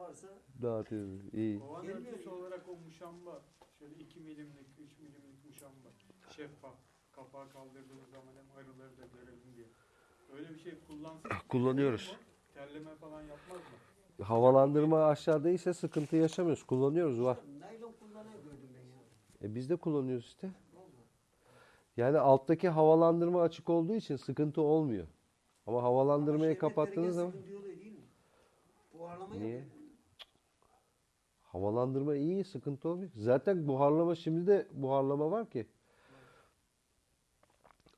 varsa Dağıtıyoruz. İyi. Kovan örtüsü olarak o muşamba şöyle 2 milimlik, 3 milimlik muşamba şeffaf. Kapağı kaldırdığımız zaman hem arıları da görelim diye. Öyle bir şey kullansak Kullanıyoruz. Terleme falan yapmaz mı? Havalandırma aşağıdaysa sıkıntı yaşamıyoruz. Kullanıyoruz var. naylon kullanan gördüm ben ya. E biz de kullanıyoruz işte. Vallahi. Yani alttaki havalandırma açık olduğu için sıkıntı olmuyor. Ama Ama havalandırmayı şerbetleri kapattığınız zaman? Buharlama Niye? yapıyor. Havalandırma iyi, sıkıntı olmuyor. Zaten buharlama şimdi de buharlama var ki.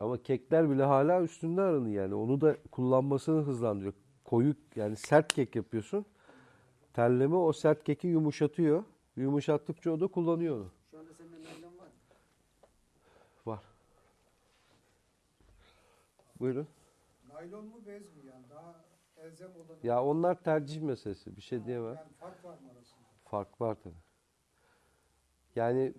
Ama kekler bile hala üstünde arını yani. Onu da kullanmasını hızlandırıyor. Koyu yani sert kek yapıyorsun. Terleme o sert keki yumuşatıyor. Yumuşattıkça o da kullanıyor onu. Şu anda sende naylon var. mı? Var. Buyurun. Naylon mu bez mi yani daha elzem olan? Ya onlar tercih meselesi. Bir şey diyemem. Yani fark var mı? Fark var tabii. Yani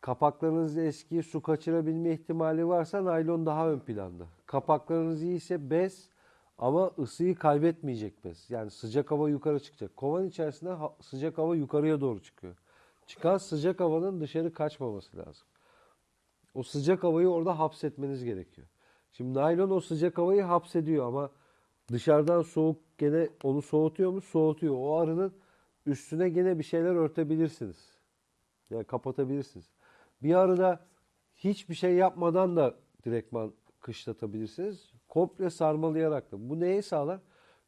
kapaklarınız eski, su kaçırabilme ihtimali varsa naylon daha ön planda. Kapaklarınız iyiyse bez ama ısıyı kaybetmeyecek bez. Yani sıcak hava yukarı çıkacak. Kovan içerisinde sıcak hava yukarıya doğru çıkıyor. Çıkan sıcak havanın dışarı kaçmaması lazım. O sıcak havayı orada hapsetmeniz gerekiyor. Şimdi naylon o sıcak havayı hapsediyor ama dışarıdan soğuk gene onu soğutuyor mu? Soğutuyor. O arının üstüne gene bir şeyler örtebilirsiniz. Yani kapatabilirsiniz. Bir arada hiçbir şey yapmadan da direktman kışlatabilirsiniz. Komple sarmalayarak da. Bu neyi sağlar?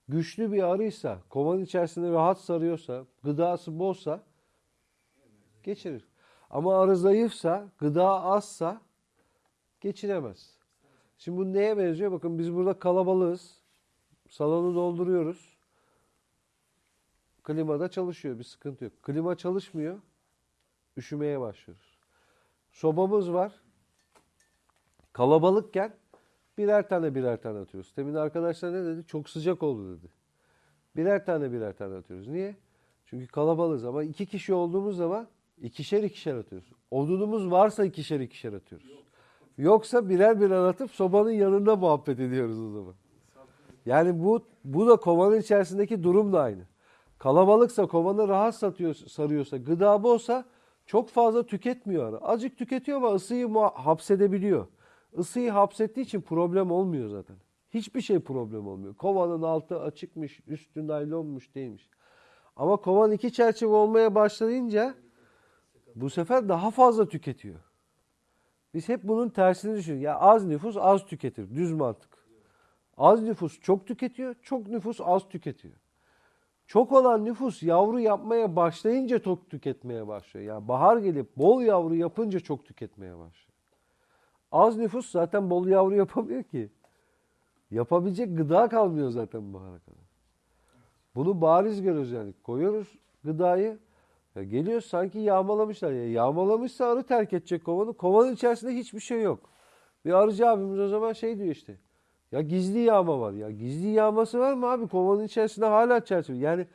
Güçlü bir arıysa, kovanın içerisinde rahat sarıyorsa, gıdası bolsa geçirir. Ama arı zayıfsa, gıda azsa geçiremez. Şimdi bu neye benziyor? Bakın biz burada kalabalığız. Salonu dolduruyoruz. Klimada çalışıyor. Bir sıkıntı yok. Klima çalışmıyor. Üşümeye başlıyoruz. Sobamız var. Kalabalıkken birer tane birer tane atıyoruz. Temin arkadaşlar ne dedi? Çok sıcak oldu dedi. Birer tane birer tane atıyoruz. Niye? Çünkü kalabalığız ama iki kişi olduğumuz zaman ikişer ikişer atıyoruz. Odunumuz varsa ikişer ikişer atıyoruz. Yoksa birer birer atıp sobanın yanında muhabbet ediyoruz o zaman. Yani bu bu da kovanın içerisindeki durum da aynı. Kalabalıksa kovanı rahat satıyor, sarıyorsa, gıda bolsa çok fazla tüketmiyor. Azıcık tüketiyor ama ısıyı hapsedebiliyor. Isıyı hapsettiği için problem olmuyor zaten. Hiçbir şey problem olmuyor. Kovanın altı açıkmış, üstü naylonmuş değilmiş. Ama kovan iki çerçeve olmaya başlayınca bu sefer daha fazla tüketiyor. Biz hep bunun tersini düşünüyoruz. Ya az nüfus az tüketir. Düz mantık. Az nüfus çok tüketiyor, çok nüfus az tüketiyor. Çok olan nüfus yavru yapmaya başlayınca çok tüketmeye başlıyor. Yani bahar gelip bol yavru yapınca çok tüketmeye başlıyor. Az nüfus zaten bol yavru yapamıyor ki. Yapabilecek gıda kalmıyor zaten bahara kadar. Bunu bariz görüyoruz yani. Koyuyoruz gıdayı. Ya geliyor sanki yağmalamışlar. Ya yağmalamışsa arı terk edecek kovanı. Kovanın içerisinde hiçbir şey yok. Bir arıcı abimiz o zaman şey diyor işte. Ya gizli yağma var ya. Gizli yağması var mı abi? Kovanın içerisinde hala çerçeve. Yani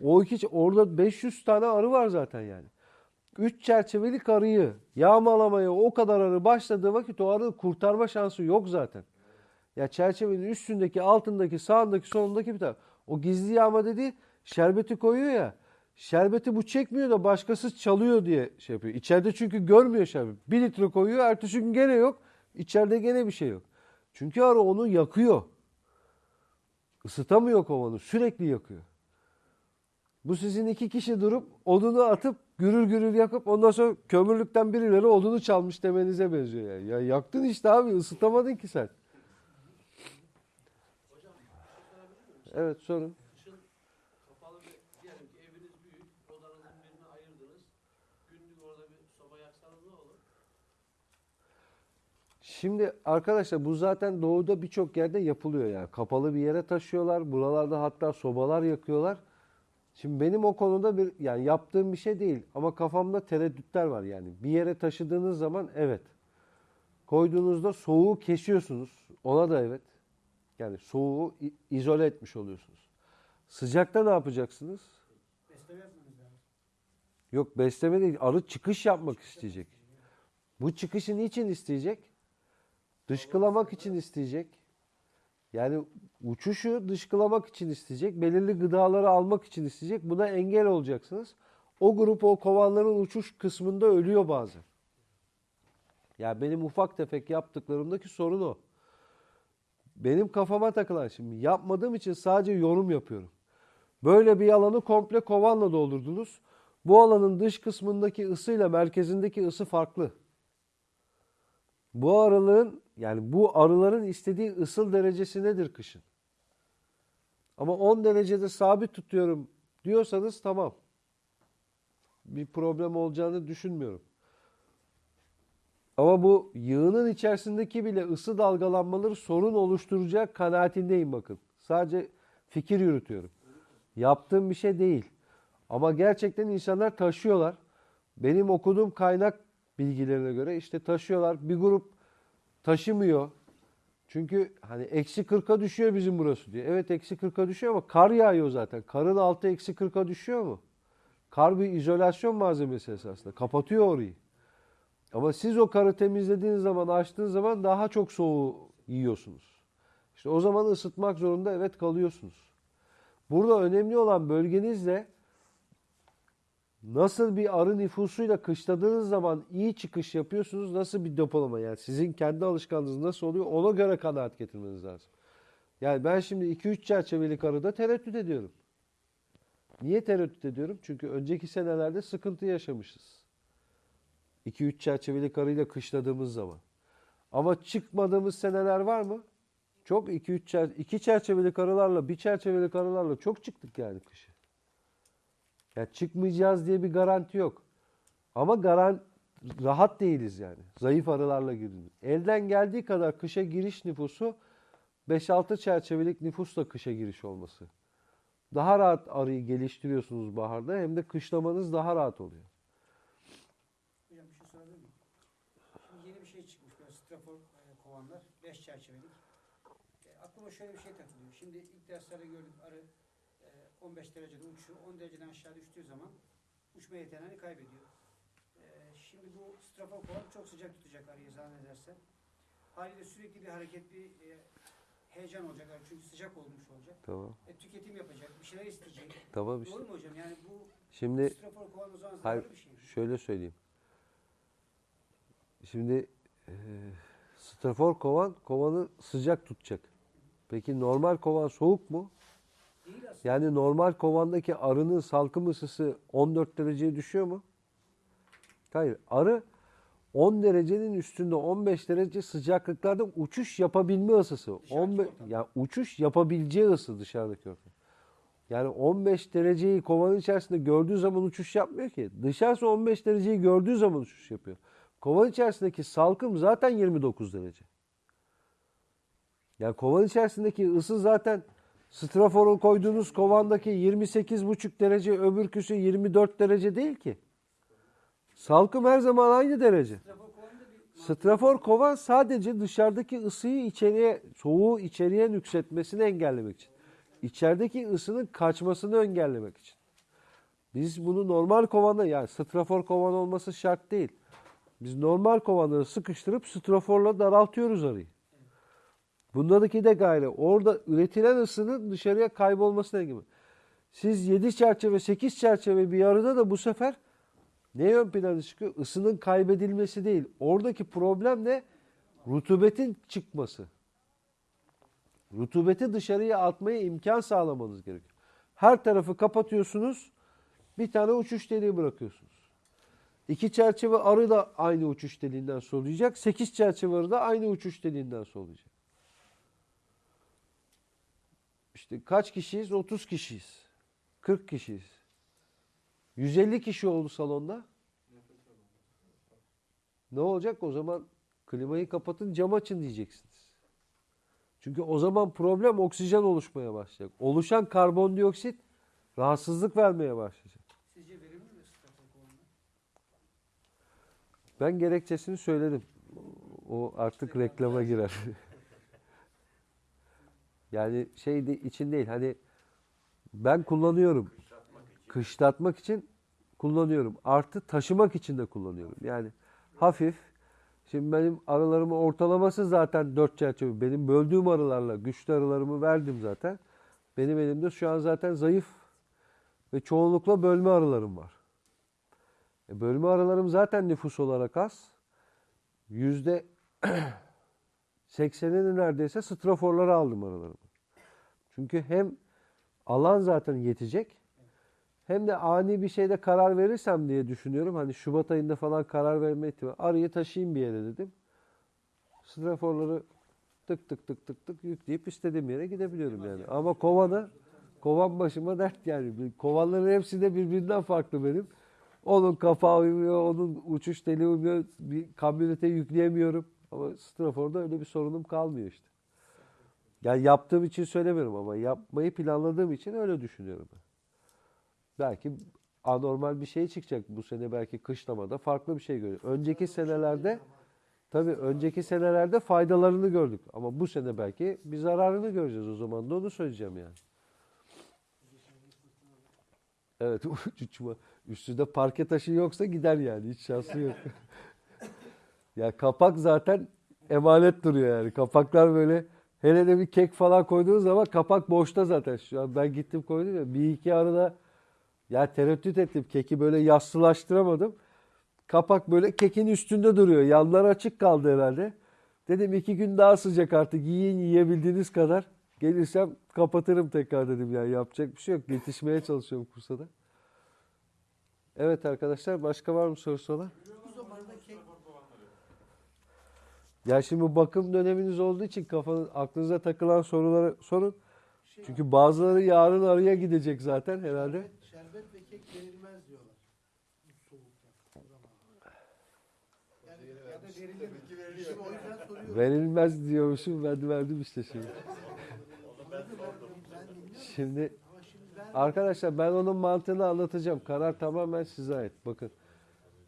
o iki orada 500 tane arı var zaten yani. 3 çerçevelik arıyı yağmalamaya o kadar arı başladığı vakit o arı kurtarma şansı yok zaten. Ya çerçevenin üstündeki, altındaki, sağındaki, solundaki bir tane. O gizli yağma dediği şerbeti koyuyor ya. Şerbeti bu çekmiyor da başkası çalıyor diye şey yapıyor. İçeride çünkü görmüyor şerbet. Bir litre koyuyor, ertesi gün gene yok. İçeride gene bir şey yok. Çünkü arı onu yakıyor. Isıtamıyor kovanı, sürekli yakıyor. Bu sizin iki kişi durup odunu atıp gürül gürül yakıp ondan sonra kömürlükten birileri odunu çalmış demenize benziyor yani. Ya yaktın işte abi ısıtamadın ki sen. Evet sorun. Kışın kapalı bir, diyelim ki eviniz büyük, odanızın birini ayırdınız. Günlük orada bir soba yaksanız ne olur? Şimdi arkadaşlar bu zaten doğuda birçok yerde yapılıyor yani. Kapalı bir yere taşıyorlar. Buralarda hatta sobalar yakıyorlar. Şimdi benim o konuda bir yani yaptığım bir şey değil ama kafamda tereddütler var yani. Bir yere taşıdığınız zaman evet. Koyduğunuzda soğuğu kesiyorsunuz. Ona da evet. Yani soğuğu izole etmiş oluyorsunuz. Sıcakta ne yapacaksınız? Besleme lazım. Yok besleme değil. Arı çıkış yapmak isteyecek. Bu çıkışı niçin isteyecek? Dışkılamak için isteyecek. Yani uçuşu dışkılamak için isteyecek, belirli gıdaları almak için isteyecek. Buna engel olacaksınız. O grup o kovanların uçuş kısmında ölüyor bazen. Ya benim ufak tefek yaptıklarımdaki sorun o. Benim kafama takılan şimdi yapmadığım için sadece yorum yapıyorum. Böyle bir alanı komple kovanla doldurdunuz. Bu alanın dış kısmındaki ısıyla merkezindeki ısı farklı. Bu aralığın yani bu arıların istediği ısıl derecesi nedir kışın? Ama 10 derecede sabit tutuyorum diyorsanız tamam. Bir problem olacağını düşünmüyorum. Ama bu yığının içerisindeki bile ısı dalgalanmaları sorun oluşturacak kanaatindeyim bakın. Sadece fikir yürütüyorum. Yaptığım bir şey değil. Ama gerçekten insanlar taşıyorlar. Benim okuduğum kaynak bilgilerine göre işte taşıyorlar. Bir grup taşımıyor. Çünkü hani eksi 40'a düşüyor bizim burası diyor. Evet eksi 40'a düşüyor ama kar yağıyor zaten. Karın altı eksi 40'a düşüyor mu? Kar bir izolasyon malzemesi esasında. Kapatıyor orayı. Ama siz o karı temizlediğiniz zaman, açtığınız zaman daha çok soğuğu yiyorsunuz. İşte o zaman ısıtmak zorunda evet kalıyorsunuz. Burada önemli olan bölgenizle nasıl bir arı nüfusuyla kışladığınız zaman iyi çıkış yapıyorsunuz, nasıl bir depolama yani sizin kendi alışkanlığınız nasıl oluyor ona göre kanaat getirmeniz lazım. Yani ben şimdi 2-3 çerçevelik arıda tereddüt ediyorum. Niye tereddüt ediyorum? Çünkü önceki senelerde sıkıntı yaşamışız. 2-3 çerçevelik arıyla kışladığımız zaman. Ama çıkmadığımız seneler var mı? Çok 2-3 çer 2 çerçevelik arılarla, bir çerçevelik arılarla çok çıktık yani kışı. Ya çıkmayacağız diye bir garanti yok. Ama garan rahat değiliz yani. Zayıf arılarla girdiniz. Elden geldiği kadar kışa giriş nüfusu 5-6 çerçevelik nüfusla kışa giriş olması. Daha rahat arıyı geliştiriyorsunuz baharda hem de kışlamanız daha rahat oluyor. Hocam bir şey sorabilir miyim? Şimdi yeni bir şey çıkmış strafor e, kovanlar. 5 çerçevelik. E, aklıma şöyle bir şey takılıyor. Şimdi ilk derslerde gördük arı 15 derecede uçuyor. 10 dereceden aşağı düştüğü zaman uçma yeteneğini kaybediyor. E, şimdi bu strafor kovan çok sıcak tutacak arıyı zannedersem. Haliyle sürekli bir hareket, bir e, heyecan olacak arı çünkü sıcak olmuş olacak. Tamam. E, tüketim yapacak, bir şeyler isteyecek. Tamam işte. Doğru mu hocam? Yani bu Şimdi strafor kovan o zaman Hayır, bir şey şöyle söyleyeyim. Şimdi e, strafor kovan kovanı sıcak tutacak. Peki normal kovan soğuk mu? Yani normal kovandaki arının salkım ısısı 14 dereceye düşüyor mu? Hayır. Arı 10 derecenin üstünde 15 derece sıcaklıklarda uçuş yapabilme ısısı. Dışarıdaki 15 ortam. ya uçuş yapabileceği ısı dışarıdaki ortam. Yani 15 dereceyi kovanın içerisinde gördüğü zaman uçuş yapmıyor ki. Dışarısı 15 dereceyi gördüğü zaman uçuş yapıyor. Kovan içerisindeki salkım zaten 29 derece. Yani kovan içerisindeki ısı zaten straforun koyduğunuz kovandaki 28,5 derece öbürküsü 24 derece değil ki. Salkım her zaman aynı derece. Strafor kovan sadece dışarıdaki ısıyı içeriye, soğuğu içeriye nüksetmesini engellemek için. İçerideki ısının kaçmasını engellemek için. Biz bunu normal kovanda yani strafor kovan olması şart değil. Biz normal kovanları sıkıştırıp straforla daraltıyoruz arıyı. Bundaki de gayrı orada üretilen ısının dışarıya kaybolmasına gibi. Siz 7 çerçeve 8 çerçeve bir arıda da bu sefer ne ön plana çıkıyor? Isının kaybedilmesi değil. Oradaki problem ne? Rutubetin çıkması. Rutubeti dışarıya atmaya imkan sağlamanız gerekiyor. Her tarafı kapatıyorsunuz. Bir tane uçuş deliği bırakıyorsunuz. İki çerçeve arı da aynı uçuş deliğinden soluyacak. Sekiz çerçeve arı da aynı uçuş deliğinden soluyacak. İşte kaç kişiyiz? 30 kişiyiz. 40 kişiyiz. 150 kişi oldu salonda. Ne olacak? O zaman klimayı kapatın cam açın diyeceksiniz. Çünkü o zaman problem oksijen oluşmaya başlayacak. Oluşan karbondioksit rahatsızlık vermeye başlayacak. Sizce verimli mi? Ben gerekçesini söyledim. O artık reklama girer. yani şey de, için değil hani ben kullanıyorum. Kışlatmak için kullanıyorum. Artı taşımak için de kullanıyorum. Yani hafif Şimdi benim arılarımın ortalaması zaten 4 çerçeve. Benim böldüğüm arılarla güçlü arılarımı verdim zaten. Benim elimde şu an zaten zayıf ve çoğunlukla bölme arılarım var. E bölme arılarım zaten nüfus olarak az. Yüzde 80'ini neredeyse straforlara aldım arılarımı. Çünkü hem alan zaten yetecek hem de ani bir şeyde karar verirsem diye düşünüyorum. Hani Şubat ayında falan karar verme ihtimali. Arıyı taşıyayım bir yere dedim. Straforları tık tık tık tık tık yükleyip istediğim yere gidebiliyorum yani. Ama kovanı kovan başıma dert yani. Kovanların hepsi de birbirinden farklı benim. Onun kapağı uymuyor, onun uçuş teli uymuyor. Bir kamyonete yükleyemiyorum. Ama straforda öyle bir sorunum kalmıyor işte. Yani yaptığım için söylemiyorum ama yapmayı planladığım için öyle düşünüyorum. Belki anormal bir şey çıkacak bu sene belki kışlamada farklı bir şey görüyor. Önceki senelerde tabii önceki senelerde faydalarını gördük ama bu sene belki bir zararını göreceğiz o zaman da onu söyleyeceğim yani. Evet. Üstünde parke taşı yoksa gider yani hiç şansı yok. ya kapak zaten emanet duruyor yani. Kapaklar böyle hele de bir kek falan koyduğunuz zaman kapak boşta zaten. Şu an ben gittim koydum ya bir iki arada ya tereddüt ettim. Keki böyle yassılaştıramadım. Kapak böyle kekin üstünde duruyor. Yanlar açık kaldı herhalde. Dedim iki gün daha sıcak artık. Yiyin yiyebildiğiniz kadar. Gelirsem kapatırım tekrar dedim yani. Yapacak bir şey yok. Yetişmeye çalışıyorum kursa da. Evet arkadaşlar başka var mı sorusu olan? Bu zamanda kek Ya şimdi bu bakım döneminiz olduğu için kafanız, aklınıza takılan soruları sorun. Çünkü bazıları yarın araya gidecek zaten herhalde. şerbet ve kek verilmez diyorlar. Soğukta. Yani, ya da verilir. Şimdi o yüzden soruyorum. Verilmez diyormuşum ben de verdim işte şimdi. Şimdi Arkadaşlar ben onun mantığını anlatacağım. Karar tamamen size ait. Bakın.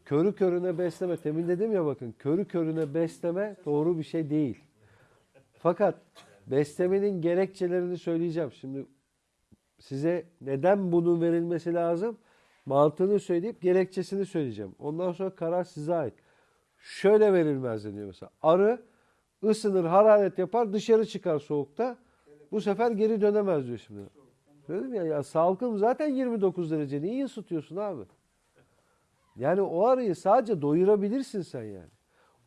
Körü körüne besleme. Temin dedim ya bakın. Körü körüne besleme doğru bir şey değil. Fakat beslemenin gerekçelerini söyleyeceğim. Şimdi size neden bunun verilmesi lazım? Mantığını söyleyip gerekçesini söyleyeceğim. Ondan sonra karar size ait. Şöyle verilmez deniyor mesela. Arı ısınır, hararet yapar, dışarı çıkar soğukta. Bu sefer geri dönemez diyor şimdi. Dedim ya, ya salkım zaten 29 derece. Niye ısıtıyorsun abi? Yani o arıyı sadece doyurabilirsin sen yani.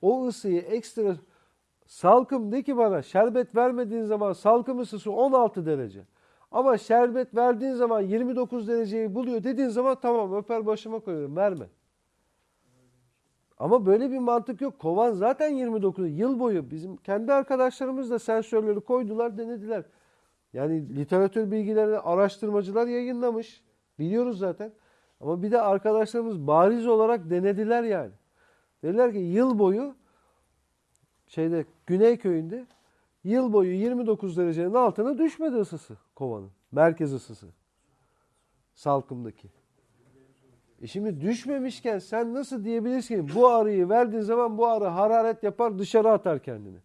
O ısıyı ekstra salkım de ki bana şerbet vermediğin zaman salkım ısısı 16 derece. Ama şerbet verdiğin zaman 29 dereceyi buluyor dediğin zaman tamam öper başıma koyuyorum verme. Ama böyle bir mantık yok. Kovan zaten 29 yıl boyu bizim kendi arkadaşlarımız da sensörleri koydular denediler. Yani literatür bilgilerini araştırmacılar yayınlamış. Biliyoruz zaten. Ama bir de arkadaşlarımız bariz olarak denediler yani. Dediler ki yıl boyu şeyde Güney köyünde yıl boyu 29 derecenin altına düşmedi ısısı kovanın. Merkez ısısı. Salkımdaki. E şimdi düşmemişken sen nasıl diyebilirsin bu arıyı verdiğin zaman bu arı hararet yapar dışarı atar kendini.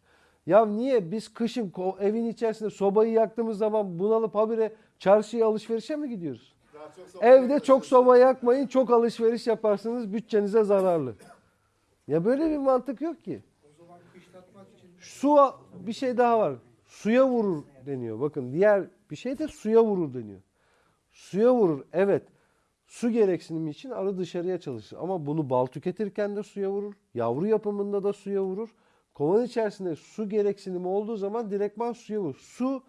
Ya niye biz kışın evin içerisinde sobayı yaktığımız zaman bunalıp habire çarşıya alışverişe mi gidiyoruz? Evde çok soba yakmayın, çok alışveriş yaparsınız, bütçenize zararlı. Ya böyle bir mantık yok ki. Su bir şey daha var. Suya vurur deniyor. Bakın diğer bir şey de suya vurur deniyor. Suya vurur. Evet. Su gereksinimi için arı dışarıya çalışır. Ama bunu bal tüketirken de suya vurur. Yavru yapımında da suya vurur. Kovan içerisinde su gereksinimi olduğu zaman direktman suya vurur. Su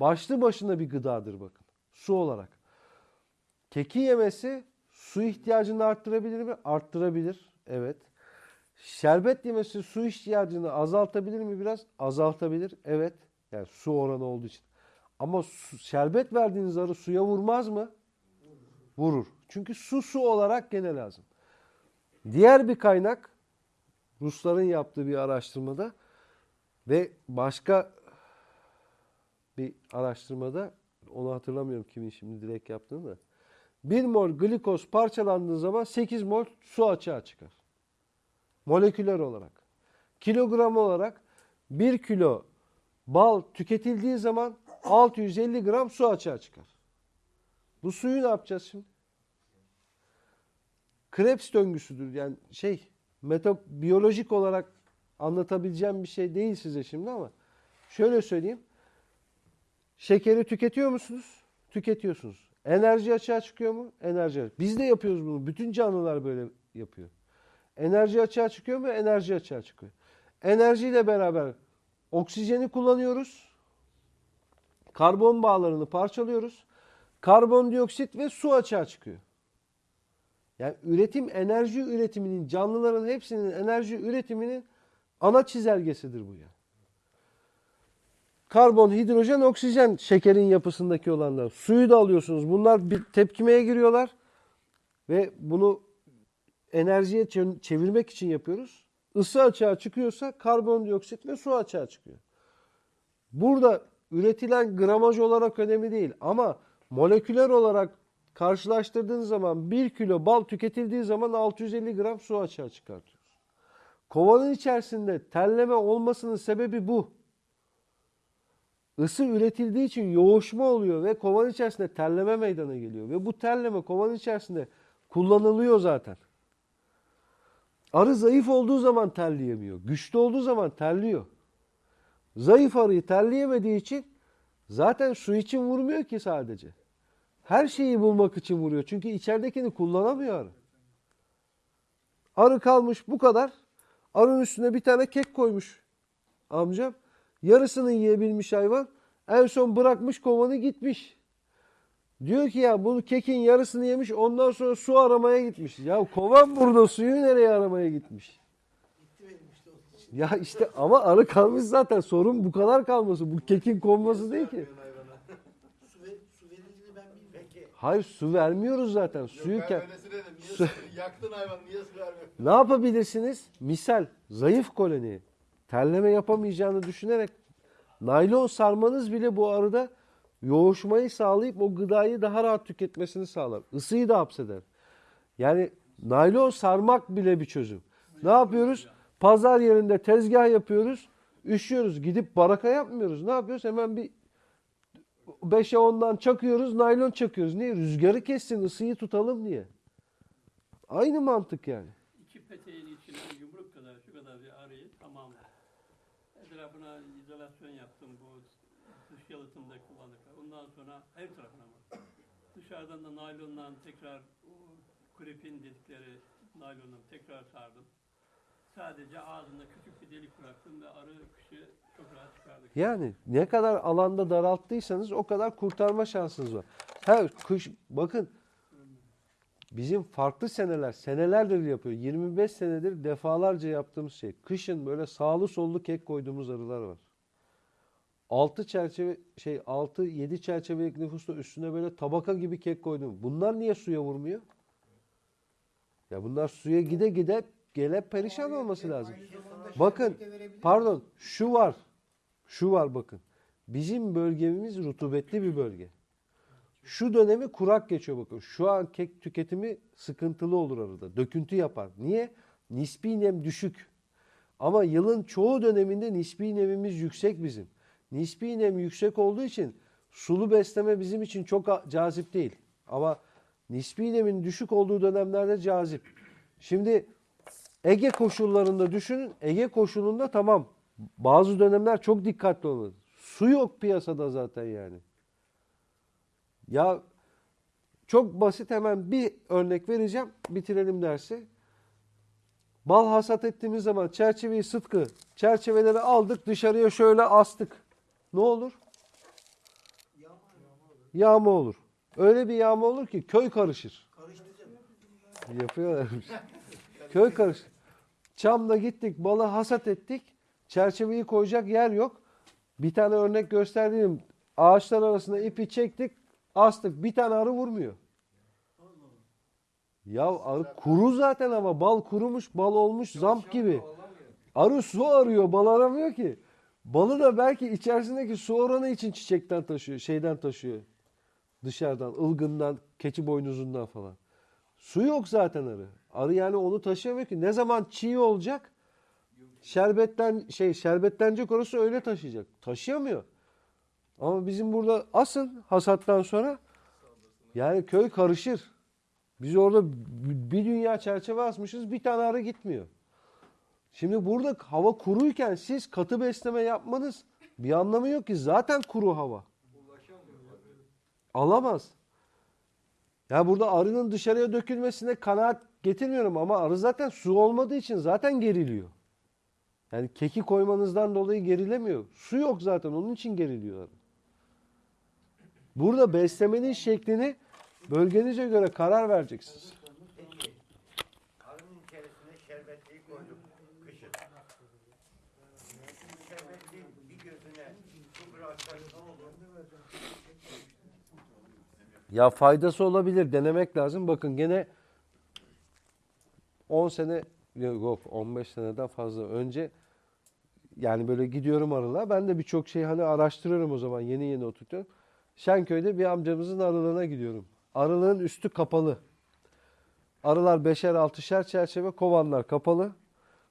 başlı başına bir gıdadır bakın. Su olarak. Keki yemesi su ihtiyacını arttırabilir mi? Arttırabilir. Evet. Şerbet yemesi su ihtiyacını azaltabilir mi biraz? Azaltabilir. Evet. Yani su oranı olduğu için. Ama su- şerbet verdiğiniz arı suya vurmaz mı? Vurur. Çünkü su su olarak gene lazım. Diğer bir kaynak Rusların yaptığı bir araştırmada ve başka bir araştırmada onu hatırlamıyorum kimin şimdi direkt yaptığını da. 1 mol glikoz parçalandığı zaman 8 mol su açığa çıkar. Moleküler olarak. Kilogram olarak 1 kilo bal tüketildiği zaman 650 gram su açığa çıkar. Bu suyu ne yapacağız şimdi? Krebs döngüsüdür. Yani şey meto biyolojik olarak anlatabileceğim bir şey değil size şimdi ama şöyle söyleyeyim. Şekeri tüketiyor musunuz? Tüketiyorsunuz. Enerji açığa çıkıyor mu? Enerji. Biz de yapıyoruz bunu. Bütün canlılar böyle yapıyor. Enerji açığa çıkıyor mu? Enerji açığa çıkıyor. Enerjiyle beraber oksijeni kullanıyoruz. Karbon bağlarını parçalıyoruz. Karbondioksit ve su açığa çıkıyor. Yani üretim, enerji üretiminin, canlıların hepsinin enerji üretiminin ana çizelgesidir bu ya. Karbon, hidrojen, oksijen şekerin yapısındaki olanlar. Suyu da alıyorsunuz. Bunlar bir tepkimeye giriyorlar ve bunu enerjiye çe- çevirmek için yapıyoruz. Isı açığa çıkıyorsa karbondioksit ve su açığa çıkıyor. Burada üretilen gramaj olarak önemli değil ama moleküler olarak karşılaştırdığınız zaman 1 kilo bal tüketildiği zaman 650 gram su açığa çıkartıyoruz. Kovanın içerisinde terleme olmasının sebebi bu. Isı üretildiği için yoğuşma oluyor ve kovanın içerisinde terleme meydana geliyor. Ve bu terleme kovanın içerisinde kullanılıyor zaten. Arı zayıf olduğu zaman terleyemiyor. Güçlü olduğu zaman terliyor. Zayıf arıyı terleyemediği için zaten su için vurmuyor ki sadece. Her şeyi bulmak için vuruyor. Çünkü içeridekini kullanamıyor arı. Arı kalmış bu kadar. Arının üstüne bir tane kek koymuş amcam. Yarısını yiyebilmiş hayvan. En son bırakmış kovanı gitmiş. Diyor ki ya bunu kekin yarısını yemiş ondan sonra su aramaya gitmiş. Ya kovan burada suyu nereye aramaya gitmiş? Ya işte ama arı kalmış zaten sorun bu kadar kalması. Bu kekin konması değil ki. Hayır su vermiyoruz zaten. Suyu Yok ke- ben. Niye su- yaktın hayvanı niye su vermiyorsun? Ne yapabilirsiniz? Misal zayıf koloni terleme yapamayacağını düşünerek naylon sarmanız bile bu arada yoğuşmayı sağlayıp o gıdayı daha rahat tüketmesini sağlar. Isıyı da hapseder. Yani naylon sarmak bile bir çözüm. Ne yapıyoruz? Pazar yerinde tezgah yapıyoruz. Üşüyoruz. Gidip baraka yapmıyoruz. Ne yapıyoruz? Hemen bir 5'e 10'dan çakıyoruz. Naylon çakıyoruz. Niye? Rüzgarı kessin. ısıyı tutalım diye. Aynı mantık yani. İki peteğin içine yumruk kadar şu kadar bir arıyı tamam. Etrafına izolasyon yaptım bu dış yalıtımda kullandıklar. Ondan her tarafına mı? Dışarıdan da naylonla tekrar krepin dedikleri naylonla tekrar sardım. Sadece ağzında küçük bir delik bıraktım ve arı kışı çok rahat çıkardık. Yani ne kadar alanda daralttıysanız o kadar kurtarma şansınız var. Her kış bakın bizim farklı seneler, senelerdir yapıyor. 25 senedir defalarca yaptığımız şey. Kışın böyle sağlı sollu kek koyduğumuz arılar var. 6 çerçeve şey 6 7 çerçevelik nüfusta üstüne böyle tabaka gibi kek koydum. Bunlar niye suya vurmuyor? Ya bunlar suya gide gide gele perişan olması lazım. Bakın pardon şu var. Şu var bakın. Bizim bölgemiz rutubetli bir bölge. Şu dönemi kurak geçiyor bakın. Şu an kek tüketimi sıkıntılı olur arada. Döküntü yapar. Niye? Nispi nem düşük. Ama yılın çoğu döneminde nispi nemimiz yüksek bizim. Nispi nem yüksek olduğu için sulu besleme bizim için çok cazip değil. Ama nispi nemin düşük olduğu dönemlerde cazip. Şimdi Ege koşullarında düşünün. Ege koşulunda tamam. Bazı dönemler çok dikkatli olun. Su yok piyasada zaten yani. Ya çok basit hemen bir örnek vereceğim. Bitirelim dersi. Bal hasat ettiğimiz zaman çerçeveyi sıtkı, çerçeveleri aldık dışarıya şöyle astık. Ne olur? Yağma olur. Öyle bir yağma olur ki köy karışır. Yapıyorlarmış. Köy karış. Çam'da gittik, balı hasat ettik. Çerçeveyi koyacak yer yok. Bir tane örnek gösterdiğim ağaçlar arasında ipi çektik, astık. Bir tane arı vurmuyor. Ya arı kuru zaten ama bal kurumuş, bal olmuş zamp gibi. Arı su arıyor, bal aramıyor ki. Balı da belki içerisindeki su oranı için çiçekten taşıyor, şeyden taşıyor. Dışarıdan, ılgından, keçi boynuzundan falan. Su yok zaten arı. Arı yani onu taşıyamıyor ki. Ne zaman çiğ olacak? Şerbetten şey şerbetlenecek orası öyle taşıyacak. Taşıyamıyor. Ama bizim burada asın hasattan sonra yani köy karışır. Biz orada bir dünya çerçeve asmışız bir tane arı gitmiyor. Şimdi burada hava kuruyken siz katı besleme yapmanız bir anlamı yok ki. Zaten kuru hava. Alamaz. Ya burada arının dışarıya dökülmesine kanaat getirmiyorum ama arı zaten su olmadığı için zaten geriliyor. Yani keki koymanızdan dolayı gerilemiyor. Su yok zaten onun için geriliyor. Burada beslemenin şeklini bölgenize göre karar vereceksiniz. Peki, arının içerisine şerbetliği koyduk kışın. Şerbetliğin bir gözüne su bıraksak ne olur? Ya faydası olabilir denemek lazım. Bakın gene 10 sene yok 15 seneden fazla önce yani böyle gidiyorum arılar. Ben de birçok şey hani araştırıyorum o zaman yeni yeni oturtuyorum. Şenköy'de bir amcamızın arılığına gidiyorum. Arılığın üstü kapalı. Arılar beşer altışer çerçeve kovanlar kapalı.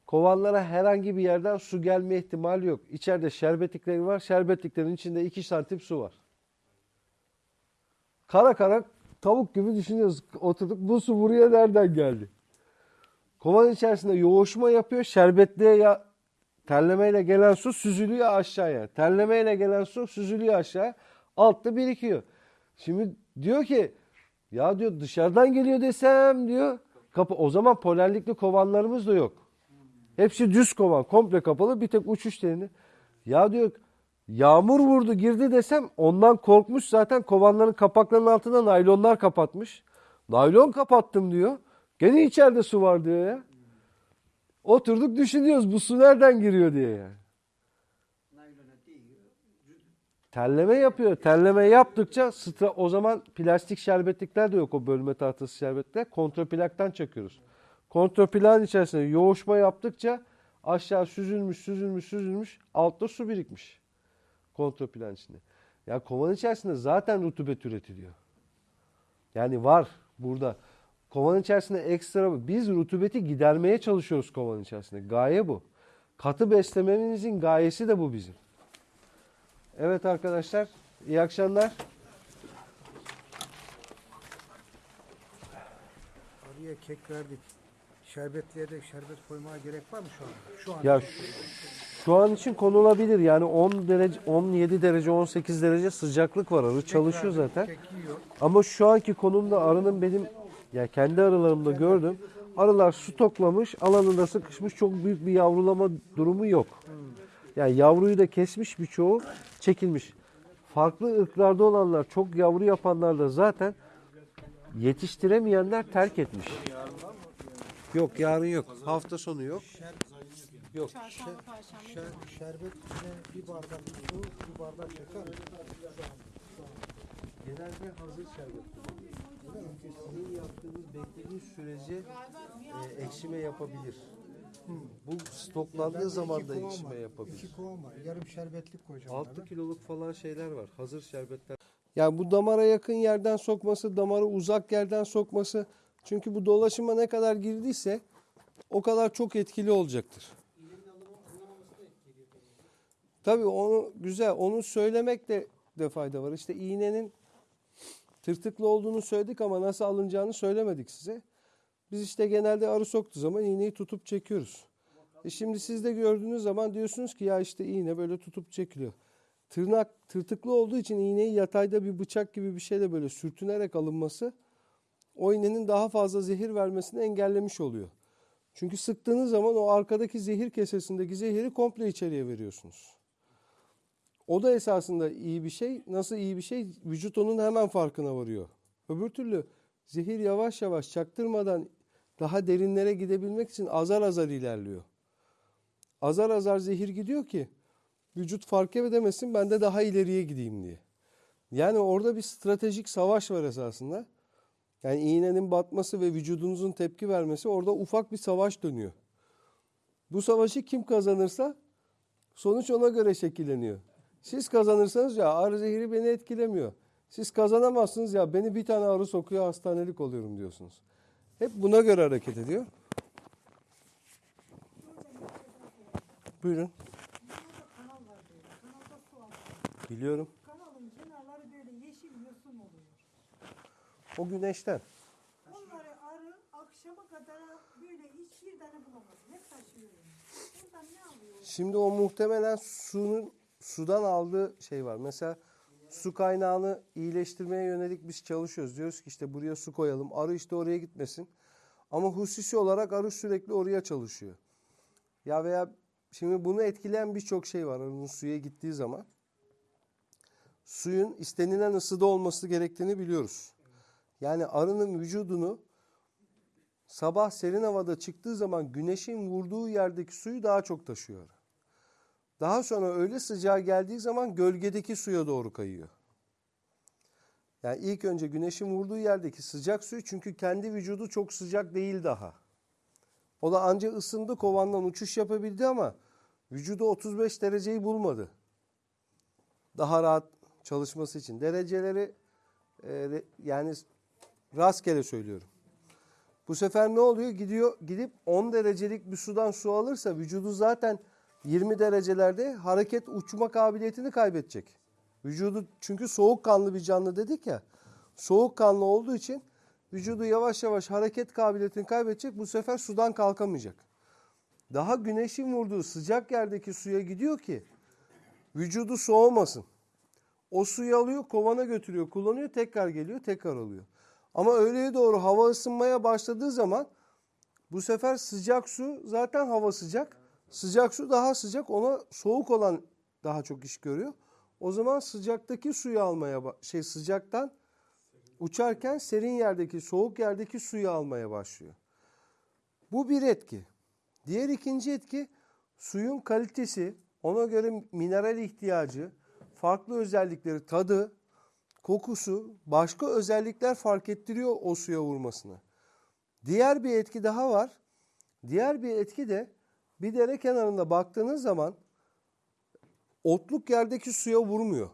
Kovanlara herhangi bir yerden su gelme ihtimali yok. İçeride şerbetlikleri var. Şerbetliklerin içinde 2 santim su var. Kara kara tavuk gibi düşünüyoruz. Oturduk bu su buraya nereden geldi? Kovanın içerisinde yoğuşma yapıyor. Şerbetliğe ya terlemeyle gelen su süzülüyor aşağıya. Terlemeyle gelen su süzülüyor aşağıya. Altta birikiyor. Şimdi diyor ki ya diyor dışarıdan geliyor desem diyor. Kapı o zaman polerlikli kovanlarımız da yok. Hepsi düz kovan, komple kapalı. Bir tek uçuş telini. Ya diyor Yağmur vurdu girdi desem ondan korkmuş zaten kovanların kapaklarının altına naylonlar kapatmış. Naylon kapattım diyor. Gene içeride su var diyor ya. Oturduk düşünüyoruz bu su nereden giriyor diye yani. Terleme yapıyor. Terleme yaptıkça stra o zaman plastik şerbetlikler de yok o bölme tahtası şerbetlikler. Kontraplaktan çakıyoruz. Kontraplakın içerisinde yoğuşma yaptıkça aşağı süzülmüş süzülmüş süzülmüş altta su birikmiş. Kontraplan içinde. Ya kovanın içerisinde zaten rutubet üretiliyor. Yani var burada. Kovanın içerisinde ekstra biz rutubeti gidermeye çalışıyoruz kovanın içerisinde. Gaye bu. Katı beslememizin gayesi de bu bizim. Evet arkadaşlar, iyi akşamlar. Arıya kek verdik. Şerbetliye de şerbet koymaya gerek var mı şu an? Şu an. Ya şu, şu an için konulabilir. Yani 10 derece, 17 derece, 18 derece sıcaklık var. Arı çalışıyor zaten. Ama şu anki konumda arının benim ya kendi arılarımda gördüm. Arılar stoklamış, alanında sıkışmış. Çok büyük bir yavrulama durumu yok. Yani yavruyu da kesmiş birçoğu, çekilmiş. Farklı ırklarda olanlar, çok yavru yapanlar da zaten yetiştiremeyenler terk etmiş. Yok yarın yok. Hafta sonu yok. Yok. Çarşamba, perşembe. Şer, şerbet içine bir bardak su, bir bardak şeker. Genelde hazır şerbet. Çünkü sizin yaptığınız beklediğiniz sürece e, ekşime yapabilir. Bu stoklandığı zaman da ekşime yapabilir. İki kovan var. Yarım şerbetlik koyacağım. 6 onlara. kiloluk falan şeyler var. Hazır şerbetler. Yani bu damara yakın yerden sokması, damara uzak yerden sokması. Çünkü bu dolaşıma ne kadar girdiyse o kadar çok etkili olacaktır. Tabii onu güzel. Onu söylemekte de fayda var. İşte iğnenin tırtıklı olduğunu söyledik ama nasıl alınacağını söylemedik size. Biz işte genelde arı soktuğu zaman iğneyi tutup çekiyoruz. E şimdi siz de gördüğünüz zaman diyorsunuz ki ya işte iğne böyle tutup çekiliyor. Tırnak tırtıklı olduğu için iğneyi yatayda bir bıçak gibi bir şeyle böyle sürtünerek alınması o iğnenin daha fazla zehir vermesini engellemiş oluyor. Çünkü sıktığınız zaman o arkadaki zehir kesesindeki zehiri komple içeriye veriyorsunuz. O da esasında iyi bir şey. Nasıl iyi bir şey? Vücut onun hemen farkına varıyor. Öbür türlü zehir yavaş yavaş çaktırmadan daha derinlere gidebilmek için azar azar ilerliyor. Azar azar zehir gidiyor ki vücut fark edemesin ben de daha ileriye gideyim diye. Yani orada bir stratejik savaş var esasında. Yani iğnenin batması ve vücudunuzun tepki vermesi orada ufak bir savaş dönüyor. Bu savaşı kim kazanırsa sonuç ona göre şekilleniyor. Siz kazanırsanız ya arı zehri beni etkilemiyor. Siz kazanamazsınız ya beni bir tane arı sokuyor hastanelik oluyorum diyorsunuz. Hep buna göre hareket ediyor. Buyurun. Biliyorum. Kanalın kenarları böyle yeşil yosun oluyor. O güneşten. Onları arı akşama kadar böyle hiç bir tane bulamazsın. Hep taşıyor. Buradan ne alıyor? Şimdi o muhtemelen suyun sudan aldığı şey var. Mesela su kaynağını iyileştirmeye yönelik biz çalışıyoruz. Diyoruz ki işte buraya su koyalım. Arı işte oraya gitmesin. Ama hususi olarak arı sürekli oraya çalışıyor. Ya veya şimdi bunu etkileyen birçok şey var arının suya gittiği zaman. Suyun istenilen ısıda olması gerektiğini biliyoruz. Yani arının vücudunu sabah serin havada çıktığı zaman güneşin vurduğu yerdeki suyu daha çok taşıyor. Daha sonra öğle sıcağı geldiği zaman gölgedeki suya doğru kayıyor. Yani ilk önce güneşin vurduğu yerdeki sıcak suyu çünkü kendi vücudu çok sıcak değil daha. O da anca ısındı kovandan uçuş yapabildi ama vücudu 35 dereceyi bulmadı. Daha rahat çalışması için. Dereceleri e, yani rastgele söylüyorum. Bu sefer ne oluyor? Gidiyor gidip 10 derecelik bir sudan su alırsa vücudu zaten 20 derecelerde hareket uçma kabiliyetini kaybedecek. Vücudu çünkü soğukkanlı bir canlı dedik ya. Soğukkanlı olduğu için vücudu yavaş yavaş hareket kabiliyetini kaybedecek. Bu sefer sudan kalkamayacak. Daha güneşin vurduğu sıcak yerdeki suya gidiyor ki vücudu soğumasın. O suyu alıyor, kovana götürüyor, kullanıyor, tekrar geliyor, tekrar alıyor. Ama öğleye doğru hava ısınmaya başladığı zaman bu sefer sıcak su zaten hava sıcak. Sıcak su daha sıcak ona soğuk olan daha çok iş görüyor. O zaman sıcaktaki suyu almaya şey sıcaktan uçarken serin yerdeki soğuk yerdeki suyu almaya başlıyor. Bu bir etki. Diğer ikinci etki suyun kalitesi, ona göre mineral ihtiyacı, farklı özellikleri, tadı, kokusu, başka özellikler fark ettiriyor o suya vurmasını. Diğer bir etki daha var. Diğer bir etki de bir dere kenarında baktığınız zaman otluk yerdeki suya vurmuyor.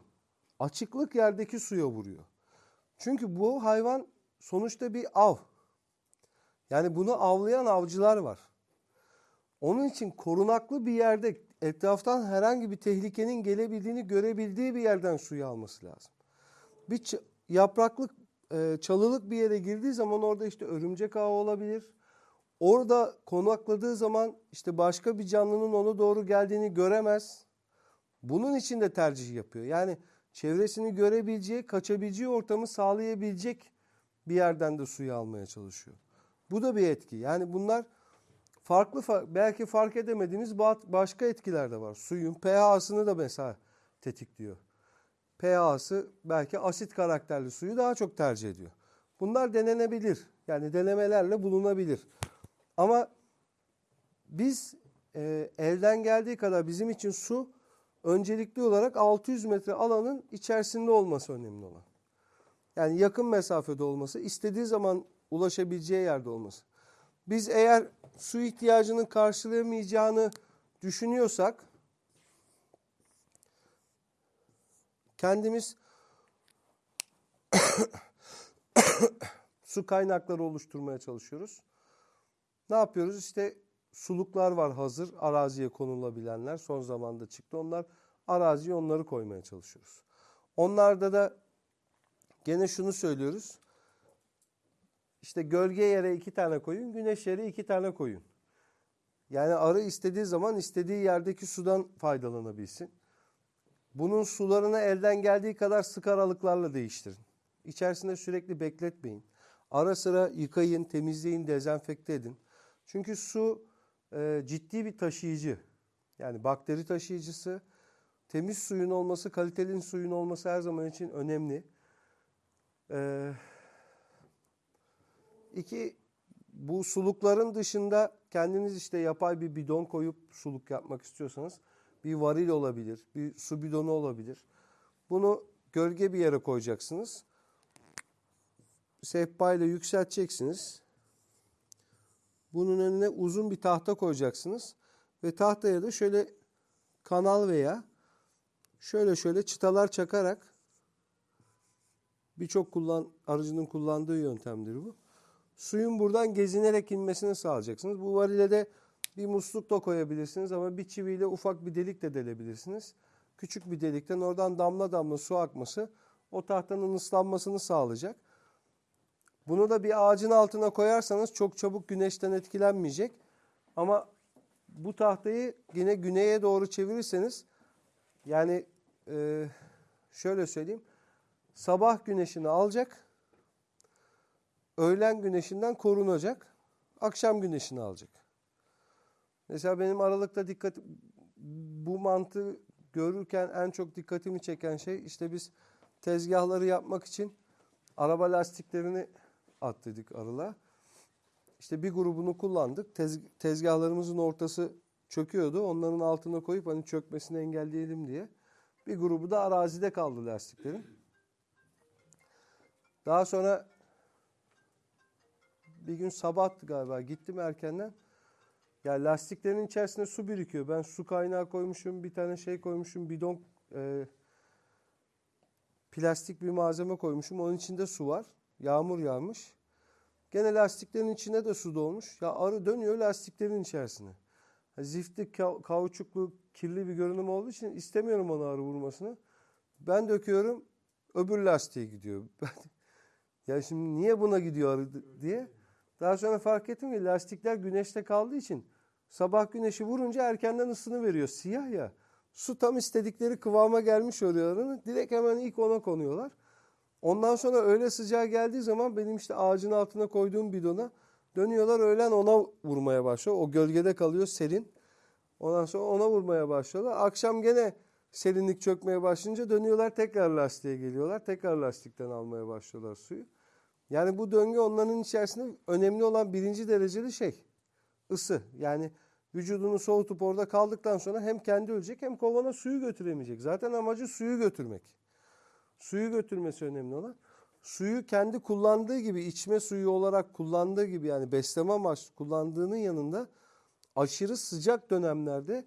Açıklık yerdeki suya vuruyor. Çünkü bu hayvan sonuçta bir av. Yani bunu avlayan avcılar var. Onun için korunaklı bir yerde etraftan herhangi bir tehlikenin gelebildiğini görebildiği bir yerden suyu alması lazım. Bir yapraklık, e, çalılık bir yere girdiği zaman orada işte örümcek ağı olabilir. Orada konakladığı zaman işte başka bir canlının ona doğru geldiğini göremez. Bunun için de tercih yapıyor. Yani çevresini görebileceği, kaçabileceği ortamı sağlayabilecek bir yerden de suyu almaya çalışıyor. Bu da bir etki. Yani bunlar farklı fa- belki fark edemediğimiz ba- başka etkiler de var. Suyun pH'sını da mesela tetikliyor. pH'sı belki asit karakterli suyu daha çok tercih ediyor. Bunlar denenebilir. Yani denemelerle bulunabilir. Ama biz e, elden geldiği kadar bizim için su öncelikli olarak 600 metre alanın içerisinde olması önemli olan. Yani yakın mesafede olması, istediği zaman ulaşabileceği yerde olması. Biz eğer su ihtiyacını karşılayamayacağını düşünüyorsak kendimiz su kaynakları oluşturmaya çalışıyoruz. Ne yapıyoruz? İşte suluklar var hazır araziye konulabilenler son zamanda çıktı. Onlar araziye onları koymaya çalışıyoruz. Onlarda da gene şunu söylüyoruz. İşte gölge yere iki tane koyun, güneş yere iki tane koyun. Yani arı istediği zaman istediği yerdeki sudan faydalanabilsin. Bunun sularını elden geldiği kadar sık aralıklarla değiştirin. İçerisinde sürekli bekletmeyin. Ara sıra yıkayın, temizleyin, dezenfekte edin. Çünkü su e, ciddi bir taşıyıcı. Yani bakteri taşıyıcısı. Temiz suyun olması, kaliteli suyun olması her zaman için önemli. Ee, iki, bu sulukların dışında kendiniz işte yapay bir bidon koyup suluk yapmak istiyorsanız bir varil olabilir, bir su bidonu olabilir. Bunu gölge bir yere koyacaksınız. Sehpa ile yükselteceksiniz. Bunun önüne uzun bir tahta koyacaksınız. Ve tahtaya da şöyle kanal veya şöyle şöyle çıtalar çakarak birçok kullan arıcının kullandığı yöntemdir bu. Suyun buradan gezinerek inmesini sağlayacaksınız. Bu varile de bir musluk da koyabilirsiniz ama bir çiviyle ufak bir delik de delebilirsiniz. Küçük bir delikten oradan damla damla su akması o tahtanın ıslanmasını sağlayacak. Bunu da bir ağacın altına koyarsanız çok çabuk güneşten etkilenmeyecek. Ama bu tahtayı yine güneye doğru çevirirseniz yani e, şöyle söyleyeyim. Sabah güneşini alacak. Öğlen güneşinden korunacak. Akşam güneşini alacak. Mesela benim aralıkta dikkat bu mantığı görürken en çok dikkatimi çeken şey işte biz tezgahları yapmak için araba lastiklerini attırdık arıla. İşte bir grubunu kullandık. Tez, tezgahlarımızın ortası çöküyordu. Onların altına koyup hani çökmesini engelleyelim diye. Bir grubu da arazide kaldı lastiklerin. Daha sonra bir gün sabahtı galiba gittim erkenden. Ya lastiklerin içerisinde su birikiyor. Ben su kaynağı koymuşum, bir tane şey koymuşum, bidon e, plastik bir malzeme koymuşum. Onun içinde su var. Yağmur yağmış. Gene lastiklerin içine de su dolmuş. Ya arı dönüyor lastiklerin içerisine. Zifti, ka- kauçuklu, kirli bir görünüm olduğu için istemiyorum onu arı vurmasını. Ben döküyorum, öbür lastiğe gidiyor. ya şimdi niye buna gidiyor arı diye. Daha sonra fark ettim ki lastikler güneşte kaldığı için sabah güneşi vurunca erkenden ısını veriyor. Siyah ya. Su tam istedikleri kıvama gelmiş oluyor arının. Direkt hemen ilk ona konuyorlar. Ondan sonra öğle sıcağı geldiği zaman benim işte ağacın altına koyduğum bidona dönüyorlar öğlen ona vurmaya başlıyor. O gölgede kalıyor serin. Ondan sonra ona vurmaya başlıyorlar. Akşam gene serinlik çökmeye başlayınca dönüyorlar tekrar lastiğe geliyorlar. Tekrar lastikten almaya başlıyorlar suyu. Yani bu döngü onların içerisinde önemli olan birinci dereceli şey. ısı. Yani vücudunu soğutup orada kaldıktan sonra hem kendi ölecek hem kovana suyu götüremeyecek. Zaten amacı suyu götürmek. Suyu götürmesi önemli olan. Suyu kendi kullandığı gibi içme suyu olarak kullandığı gibi yani besleme amaçlı kullandığının yanında aşırı sıcak dönemlerde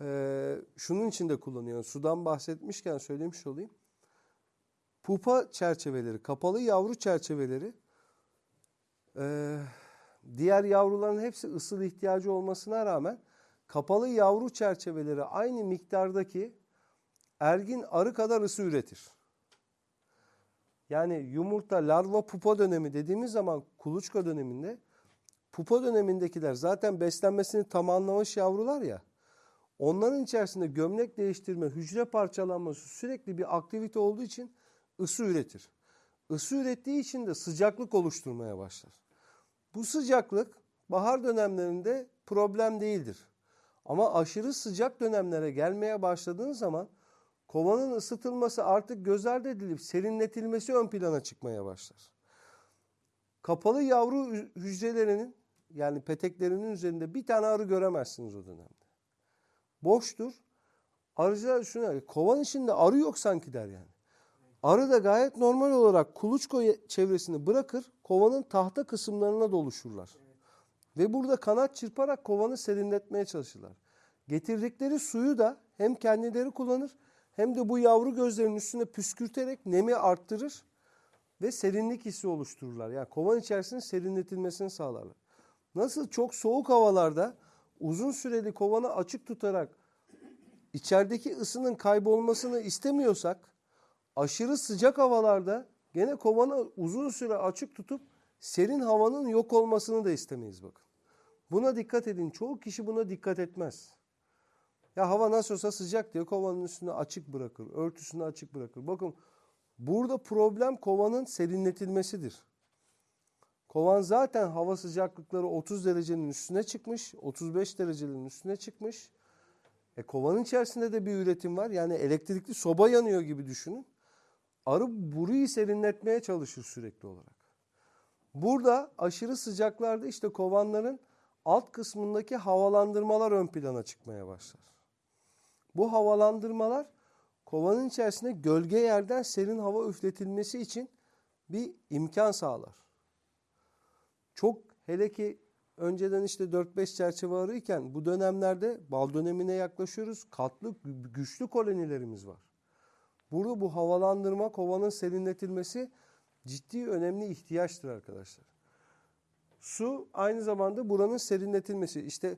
eee, şunun için de kullanıyor. Sudan bahsetmişken söylemiş olayım. Pupa çerçeveleri, kapalı yavru çerçeveleri eee, diğer yavruların hepsi ısıl ihtiyacı olmasına rağmen kapalı yavru çerçeveleri aynı miktardaki ergin arı kadar ısı üretir. Yani yumurta, larva, pupa dönemi dediğimiz zaman kuluçka döneminde pupa dönemindekiler zaten beslenmesini tamamlamış yavrular ya. Onların içerisinde gömlek değiştirme, hücre parçalanması sürekli bir aktivite olduğu için ısı üretir. Isı ürettiği için de sıcaklık oluşturmaya başlar. Bu sıcaklık bahar dönemlerinde problem değildir. Ama aşırı sıcak dönemlere gelmeye başladığın zaman kovanın ısıtılması artık göz ardı edilip serinletilmesi ön plana çıkmaya başlar. Kapalı yavru hü- hücrelerinin yani peteklerinin üzerinde bir tane arı göremezsiniz o dönemde. Boştur. Arıcılar şuna kovan içinde arı yok sanki der yani. Arı da gayet normal olarak kuluçka ye- çevresini bırakır kovanın tahta kısımlarına doluşurlar. Ve burada kanat çırparak kovanı serinletmeye çalışırlar. Getirdikleri suyu da hem kendileri kullanır hem de bu yavru gözlerinin üstüne püskürterek nemi arttırır ve serinlik hissi oluştururlar. Yani kovan içerisinin serinletilmesini sağlarlar. Nasıl çok soğuk havalarda uzun süreli kovanı açık tutarak içerideki ısının kaybolmasını istemiyorsak aşırı sıcak havalarda gene kovanı uzun süre açık tutup serin havanın yok olmasını da istemeyiz bakın. Buna dikkat edin. Çoğu kişi buna dikkat etmez. Ya hava nasıl olsa sıcak diye kovanın üstünü açık bırakır. Örtüsünü açık bırakır. Bakın burada problem kovanın serinletilmesidir. Kovan zaten hava sıcaklıkları 30 derecenin üstüne çıkmış. 35 derecenin üstüne çıkmış. E kovanın içerisinde de bir üretim var. Yani elektrikli soba yanıyor gibi düşünün. Arı burayı serinletmeye çalışır sürekli olarak. Burada aşırı sıcaklarda işte kovanların alt kısmındaki havalandırmalar ön plana çıkmaya başlar. Bu havalandırmalar kovanın içerisinde gölge yerden serin hava üfletilmesi için bir imkan sağlar. Çok hele ki önceden işte 4-5 çerçeve arıyken bu dönemlerde bal dönemine yaklaşıyoruz. Katlı gü- güçlü kolonilerimiz var. Burada bu havalandırma kovanın serinletilmesi ciddi önemli ihtiyaçtır arkadaşlar. Su aynı zamanda buranın serinletilmesi. İşte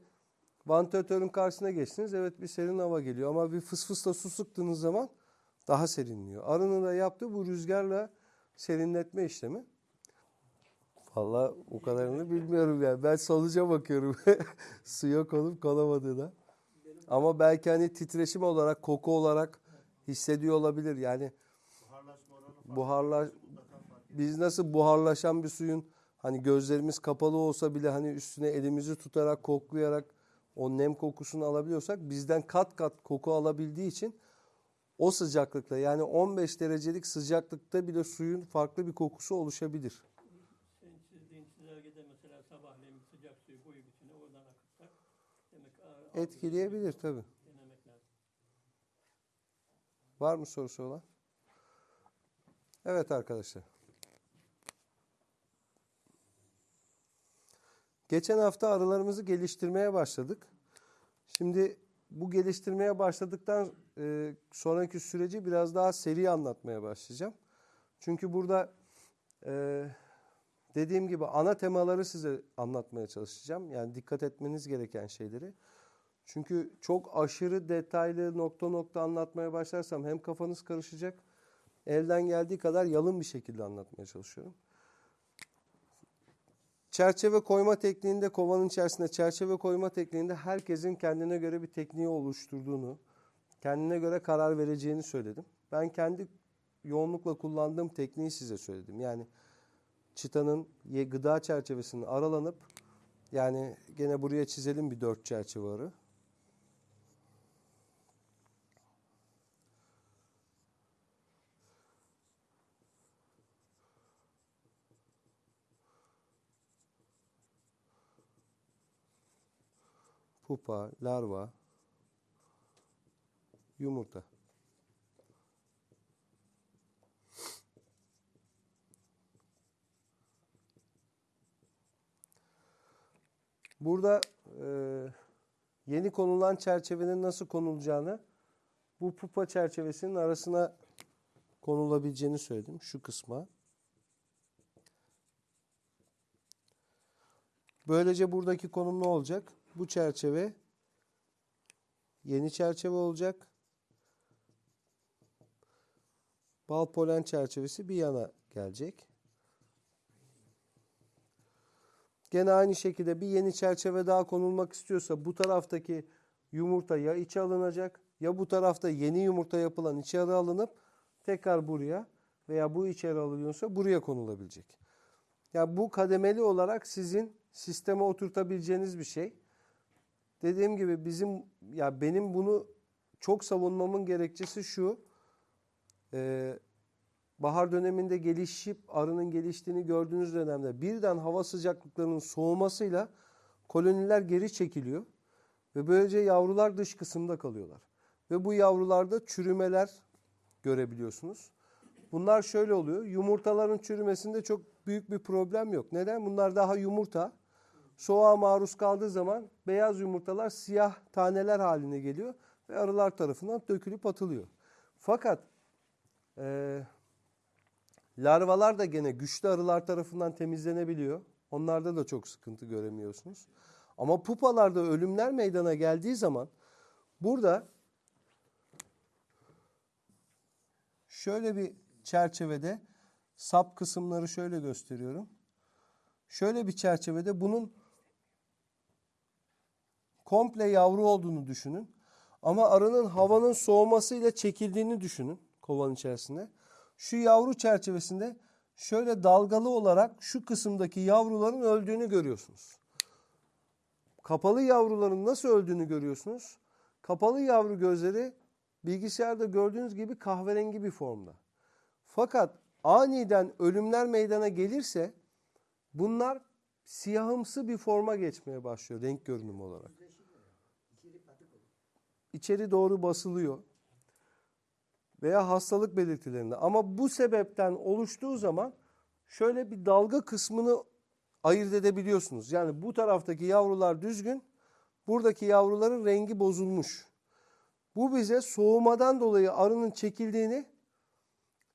vantilatörün karşısına geçtiniz. Evet bir serin hava geliyor ama bir fısfısla su sıktığınız zaman daha serinliyor. Arının da yaptığı bu rüzgarla serinletme işlemi. Vallahi o kadarını bilmiyorum yani. Ben sonuca bakıyorum. Suya konup konamadığına. Ama belki hani titreşim olarak, koku olarak hissediyor olabilir. Yani buharlar biz nasıl buharlaşan bir suyun hani gözlerimiz kapalı olsa bile hani üstüne elimizi tutarak koklayarak o nem kokusunu alabiliyorsak bizden kat kat koku alabildiği için o sıcaklıkta yani 15 derecelik sıcaklıkta bile suyun farklı bir kokusu oluşabilir. Etkileyebilir lazım. Var mı sorusu olan? Evet arkadaşlar. Geçen hafta arılarımızı geliştirmeye başladık. Şimdi bu geliştirmeye başladıktan e, sonraki süreci biraz daha seri anlatmaya başlayacağım. Çünkü burada e, dediğim gibi ana temaları size anlatmaya çalışacağım. Yani dikkat etmeniz gereken şeyleri. Çünkü çok aşırı detaylı nokta nokta anlatmaya başlarsam hem kafanız karışacak. Elden geldiği kadar yalın bir şekilde anlatmaya çalışıyorum. Çerçeve koyma tekniğinde kovanın içerisinde çerçeve koyma tekniğinde herkesin kendine göre bir tekniği oluşturduğunu, kendine göre karar vereceğini söyledim. Ben kendi yoğunlukla kullandığım tekniği size söyledim. Yani çıtanın gıda çerçevesinin aralanıp yani gene buraya çizelim bir dört çerçeve arı. Pupa, larva, yumurta. Burada e, yeni konulan çerçevenin nasıl konulacağını bu pupa çerçevesinin arasına konulabileceğini söyledim. Şu kısma. Böylece buradaki konum ne olacak? Bu çerçeve yeni çerçeve olacak. Bal polen çerçevesi bir yana gelecek. Gene aynı şekilde bir yeni çerçeve daha konulmak istiyorsa bu taraftaki yumurta ya içe alınacak ya bu tarafta yeni yumurta yapılan içeri alınıp tekrar buraya veya bu içeri alınıyorsa buraya konulabilecek. Yani bu kademeli olarak sizin sisteme oturtabileceğiniz bir şey. Dediğim gibi bizim ya benim bunu çok savunmamın gerekçesi şu. Ee, bahar döneminde gelişip arının geliştiğini gördüğünüz dönemde birden hava sıcaklıklarının soğumasıyla koloniler geri çekiliyor ve böylece yavrular dış kısımda kalıyorlar. Ve bu yavrularda çürümeler görebiliyorsunuz. Bunlar şöyle oluyor. Yumurtaların çürümesinde çok büyük bir problem yok. Neden? Bunlar daha yumurta. Soğuğa maruz kaldığı zaman beyaz yumurtalar siyah taneler haline geliyor ve arılar tarafından dökülüp atılıyor. Fakat e, larvalar da gene güçlü arılar tarafından temizlenebiliyor. Onlarda da çok sıkıntı göremiyorsunuz. Ama pupalarda ölümler meydana geldiği zaman burada şöyle bir çerçevede sap kısımları şöyle gösteriyorum. Şöyle bir çerçevede bunun komple yavru olduğunu düşünün. Ama arının havanın soğumasıyla çekildiğini düşünün kovanın içerisinde. Şu yavru çerçevesinde şöyle dalgalı olarak şu kısımdaki yavruların öldüğünü görüyorsunuz. Kapalı yavruların nasıl öldüğünü görüyorsunuz. Kapalı yavru gözleri bilgisayarda gördüğünüz gibi kahverengi bir formda. Fakat aniden ölümler meydana gelirse bunlar siyahımsı bir forma geçmeye başlıyor renk görünümü olarak. İçeri doğru basılıyor. Veya hastalık belirtilerinde. Ama bu sebepten oluştuğu zaman şöyle bir dalga kısmını ayırt edebiliyorsunuz. Yani bu taraftaki yavrular düzgün, buradaki yavruların rengi bozulmuş. Bu bize soğumadan dolayı arının çekildiğini,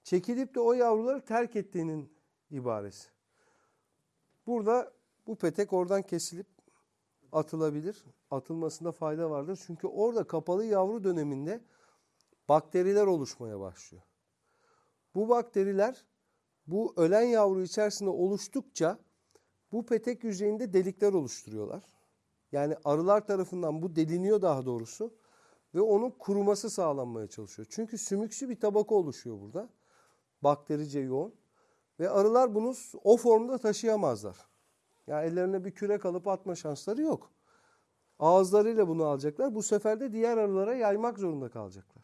çekilip de o yavruları terk ettiğinin ibaresi. Burada bu petek oradan kesilip atılabilir. Atılmasında fayda vardır. Çünkü orada kapalı yavru döneminde bakteriler oluşmaya başlıyor. Bu bakteriler bu ölen yavru içerisinde oluştukça bu petek yüzeyinde delikler oluşturuyorlar. Yani arılar tarafından bu deliniyor daha doğrusu ve onun kuruması sağlanmaya çalışıyor. Çünkü sümüksü bir tabaka oluşuyor burada. Bakterice yoğun. Ve arılar bunu o formda taşıyamazlar. Yani ellerine bir kürek alıp atma şansları yok. Ağızlarıyla bunu alacaklar. Bu sefer de diğer arılara yaymak zorunda kalacaklar.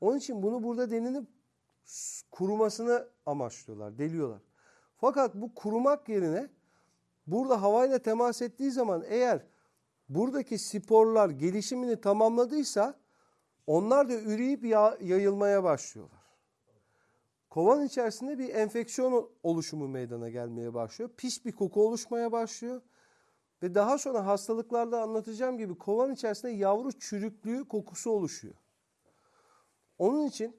Onun için bunu burada delinip kurumasını amaçlıyorlar, deliyorlar. Fakat bu kurumak yerine burada havayla temas ettiği zaman eğer buradaki sporlar gelişimini tamamladıysa onlar da üreyip ya- yayılmaya başlıyorlar. Kovan içerisinde bir enfeksiyon oluşumu meydana gelmeye başlıyor. Pis bir koku oluşmaya başlıyor. Ve daha sonra hastalıklarda anlatacağım gibi kovan içerisinde yavru çürüklüğü kokusu oluşuyor. Onun için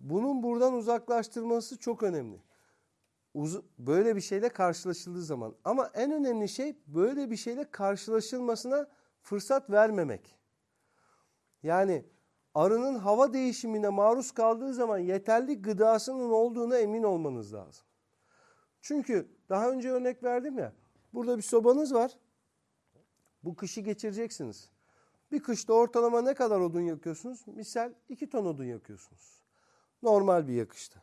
bunun buradan uzaklaştırması çok önemli. Uz- böyle bir şeyle karşılaşıldığı zaman. Ama en önemli şey böyle bir şeyle karşılaşılmasına fırsat vermemek. Yani arının hava değişimine maruz kaldığı zaman yeterli gıdasının olduğuna emin olmanız lazım. Çünkü daha önce örnek verdim ya. Burada bir sobanız var. Bu kışı geçireceksiniz. Bir kışta ortalama ne kadar odun yakıyorsunuz? Misal 2 ton odun yakıyorsunuz. Normal bir yakışta.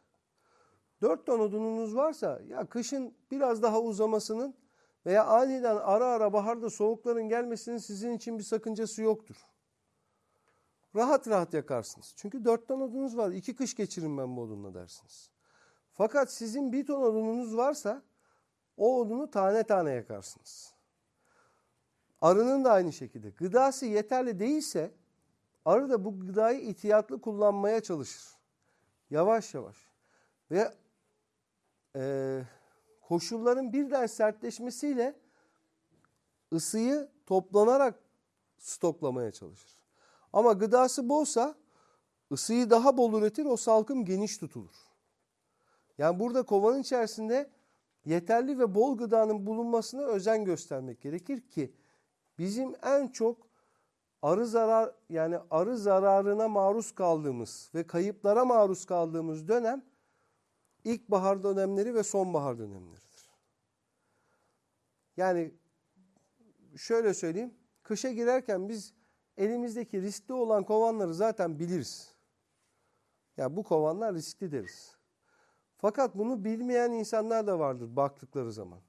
4 ton odununuz varsa ya kışın biraz daha uzamasının veya aniden ara ara baharda soğukların gelmesinin sizin için bir sakıncası yoktur. Rahat rahat yakarsınız. Çünkü 4 ton odunuz var. 2 kış geçirin ben bu odunla dersiniz. Fakat sizin bir ton odununuz varsa o odunu tane tane yakarsınız. Arının da aynı şekilde. Gıdası yeterli değilse arı da bu gıdayı ihtiyatlı kullanmaya çalışır. Yavaş yavaş. Ve e, koşulların birden sertleşmesiyle ısıyı toplanarak stoklamaya çalışır. Ama gıdası bolsa ısıyı daha bol üretir, o salkım geniş tutulur. Yani burada kovanın içerisinde yeterli ve bol gıdanın bulunmasına özen göstermek gerekir ki bizim en çok arı zarar yani arı zararına maruz kaldığımız ve kayıplara maruz kaldığımız dönem ilkbahar dönemleri ve sonbahar dönemleridir. Yani şöyle söyleyeyim. Kışa girerken biz elimizdeki riskli olan kovanları zaten biliriz. Ya bu kovanlar riskli deriz. Fakat bunu bilmeyen insanlar da vardır baktıkları zaman.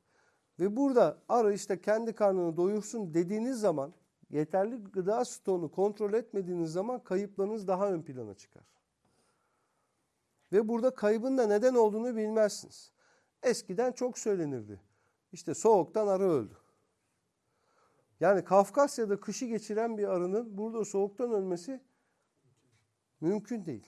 Ve burada arı işte kendi karnını doyursun dediğiniz zaman yeterli gıda stoğunu kontrol etmediğiniz zaman kayıplarınız daha ön plana çıkar. Ve burada kaybın da neden olduğunu bilmezsiniz. Eskiden çok söylenirdi. İşte soğuktan arı öldü. Yani Kafkasya'da kışı geçiren bir arının burada soğuktan ölmesi mümkün değil.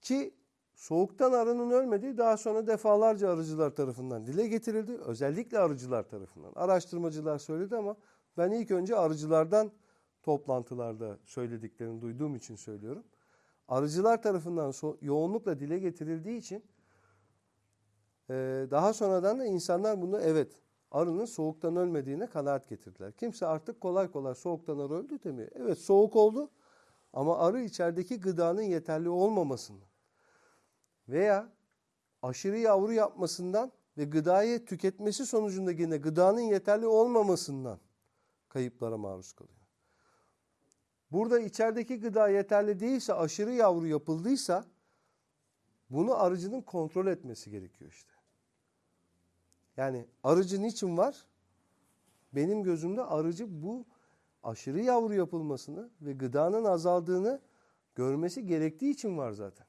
Ki soğuktan arının ölmediği daha sonra defalarca arıcılar tarafından dile getirildi. Özellikle arıcılar tarafından. Araştırmacılar söyledi ama ben ilk önce arıcılardan toplantılarda söylediklerini duyduğum için söylüyorum. Arıcılar tarafından so- yoğunlukla dile getirildiği için e, daha sonradan da insanlar bunu evet arının soğuktan ölmediğine kanaat getirdiler. Kimse artık kolay kolay soğuktan arı öldü demiyor. Evet soğuk oldu ama arı içerideki gıdanın yeterli olmamasını veya aşırı yavru yapmasından ve gıdayı tüketmesi sonucunda yine gıdanın yeterli olmamasından kayıplara maruz kalıyor. Burada içerideki gıda yeterli değilse, aşırı yavru yapıldıysa bunu arıcının kontrol etmesi gerekiyor işte. Yani arıcı niçin var? Benim gözümde arıcı bu aşırı yavru yapılmasını ve gıdanın azaldığını görmesi gerektiği için var zaten.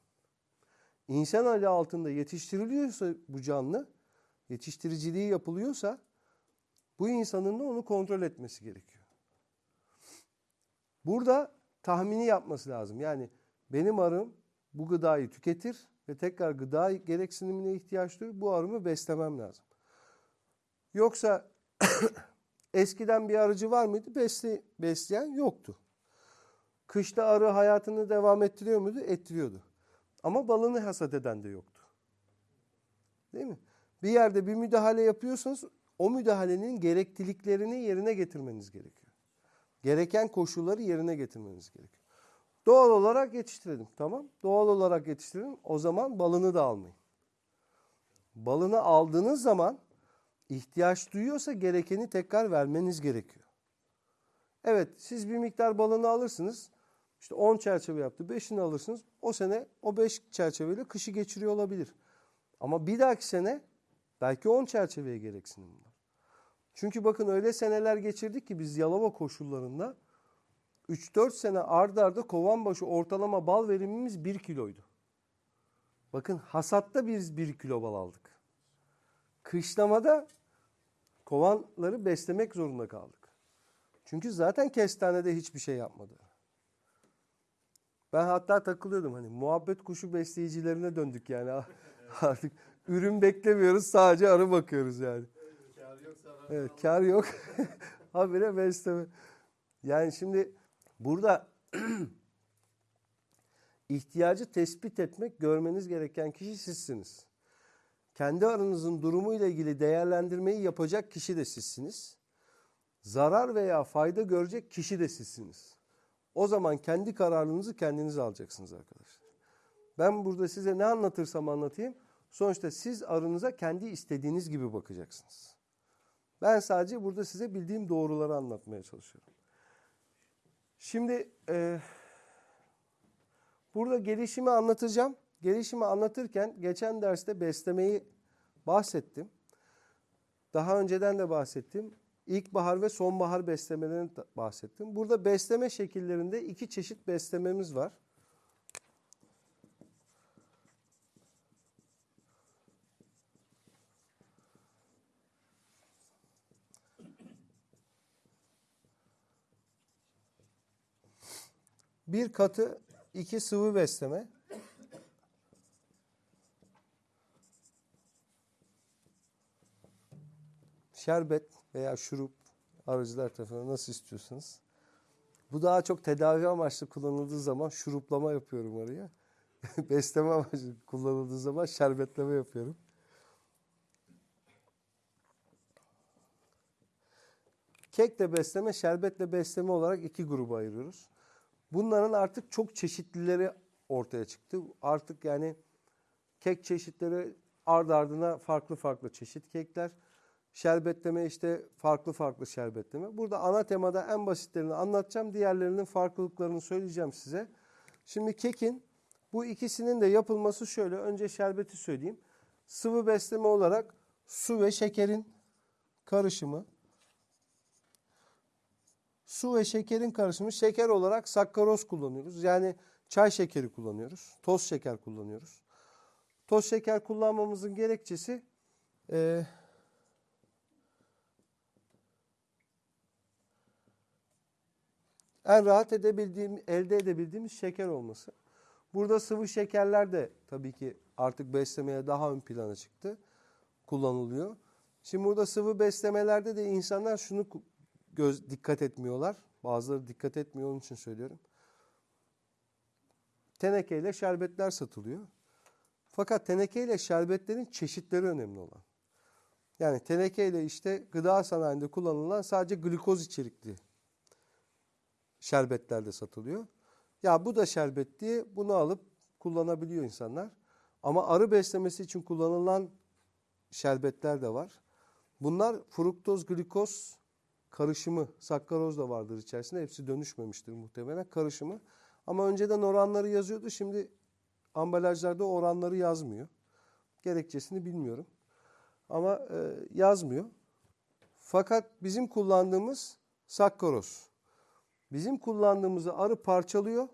İnsan adı altında yetiştiriliyorsa bu canlı, yetiştiriciliği yapılıyorsa bu insanın da onu kontrol etmesi gerekiyor. Burada tahmini yapması lazım. Yani benim arım bu gıdayı tüketir ve tekrar gıda gereksinimine ihtiyaç duyur. Bu arımı beslemem lazım. Yoksa eskiden bir arıcı var mıydı? Besle, besleyen yoktu. Kışta arı hayatını devam ettiriyor muydu? Ettiriyordu. Ama balını hasat eden de yoktu. Değil mi? Bir yerde bir müdahale yapıyorsanız o müdahalenin gerekliliklerini yerine getirmeniz gerekiyor. Gereken koşulları yerine getirmeniz gerekiyor. Doğal olarak yetiştirelim. Tamam. Doğal olarak yetiştirelim. O zaman balını da almayın. Balını aldığınız zaman ihtiyaç duyuyorsa gerekeni tekrar vermeniz gerekiyor. Evet siz bir miktar balını alırsınız. İşte 10 çerçeve yaptı. 5'ini alırsınız. O sene o 5 çerçeveyle kışı geçiriyor olabilir. Ama bir dahaki sene belki 10 çerçeveye gereksinim var. Çünkü bakın öyle seneler geçirdik ki biz Yalova koşullarında 3-4 sene ard arda kovan başı ortalama bal verimimiz 1 kiloydu. Bakın hasatta biz 1 kilo bal aldık. Kışlamada kovanları beslemek zorunda kaldık. Çünkü zaten kestanede hiçbir şey yapmadı. Ben hatta takılıyordum hani muhabbet kuşu besleyicilerine döndük yani artık ürün beklemiyoruz sadece arı bakıyoruz yani. Yoksa arar Evet kar yok. Habire besleme. Yani şimdi burada ihtiyacı tespit etmek, görmeniz gereken kişi sizsiniz. Kendi aranızın durumuyla ilgili değerlendirmeyi yapacak kişi de sizsiniz. Zarar veya fayda görecek kişi de sizsiniz. O zaman kendi kararınızı kendiniz alacaksınız arkadaşlar. Ben burada size ne anlatırsam anlatayım. Sonuçta siz arınıza kendi istediğiniz gibi bakacaksınız. Ben sadece burada size bildiğim doğruları anlatmaya çalışıyorum. Şimdi e, burada gelişimi anlatacağım. Gelişimi anlatırken geçen derste beslemeyi bahsettim. Daha önceden de bahsettim. İlkbahar ve sonbahar beslemelerini bahsettim. Burada besleme şekillerinde iki çeşit beslememiz var. Bir katı, iki sıvı besleme. Şerbet veya şurup arıcılar tarafından nasıl istiyorsanız. Bu daha çok tedavi amaçlı kullanıldığı zaman şuruplama yapıyorum araya. Besleme amaçlı kullanıldığı zaman şerbetleme yapıyorum. Kekle besleme, şerbetle besleme olarak iki gruba ayırıyoruz. Bunların artık çok çeşitlileri ortaya çıktı. Artık yani kek çeşitleri ard ardına farklı farklı çeşit kekler. Şerbetleme işte farklı farklı şerbetleme. Burada ana temada en basitlerini anlatacağım. Diğerlerinin farklılıklarını söyleyeceğim size. Şimdi kekin bu ikisinin de yapılması şöyle. Önce şerbeti söyleyeyim. Sıvı besleme olarak su ve şekerin karışımı. Su ve şekerin karışımı şeker olarak sakkaroz kullanıyoruz. Yani çay şekeri kullanıyoruz. Toz şeker kullanıyoruz. Toz şeker kullanmamızın gerekçesi e, en rahat edebildiğim, elde edebildiğimiz şeker olması. Burada sıvı şekerler de tabii ki artık beslemeye daha ön plana çıktı. Kullanılıyor. Şimdi burada sıvı beslemelerde de insanlar şunu göz dikkat etmiyorlar. Bazıları dikkat etmiyor onun için söylüyorum. Tenekeyle şerbetler satılıyor. Fakat tenekeyle şerbetlerin çeşitleri önemli olan. Yani tenekeyle işte gıda sanayinde kullanılan sadece glikoz içerikli şerbetler de satılıyor. Ya bu da şerbet diye bunu alıp kullanabiliyor insanlar. Ama arı beslemesi için kullanılan şerbetler de var. Bunlar fruktoz, glikoz karışımı, sakkaroz da vardır içerisinde. Hepsi dönüşmemiştir muhtemelen karışımı. Ama önceden oranları yazıyordu. Şimdi ambalajlarda oranları yazmıyor. Gerekçesini bilmiyorum. Ama e, yazmıyor. Fakat bizim kullandığımız sakkaroz. Bizim kullandığımızı arı parçalıyor.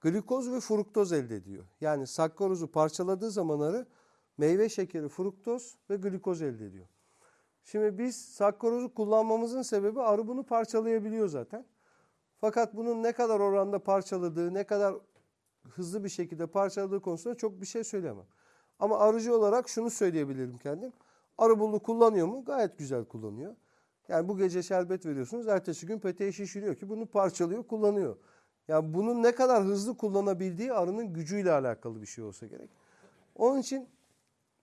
Glikoz ve fruktoz elde ediyor. Yani sakkarozu parçaladığı zaman arı meyve şekeri, fruktoz ve glikoz elde ediyor. Şimdi biz sakkarozu kullanmamızın sebebi arı bunu parçalayabiliyor zaten. Fakat bunun ne kadar oranda parçaladığı, ne kadar hızlı bir şekilde parçaladığı konusunda çok bir şey söyleyemem. Ama arıcı olarak şunu söyleyebilirim kendim. Arı bunu kullanıyor mu? Gayet güzel kullanıyor. Yani bu gece şerbet veriyorsunuz, ertesi gün peteği şişiriyor ki bunu parçalıyor, kullanıyor. Yani bunun ne kadar hızlı kullanabildiği arının gücüyle alakalı bir şey olsa gerek. Onun için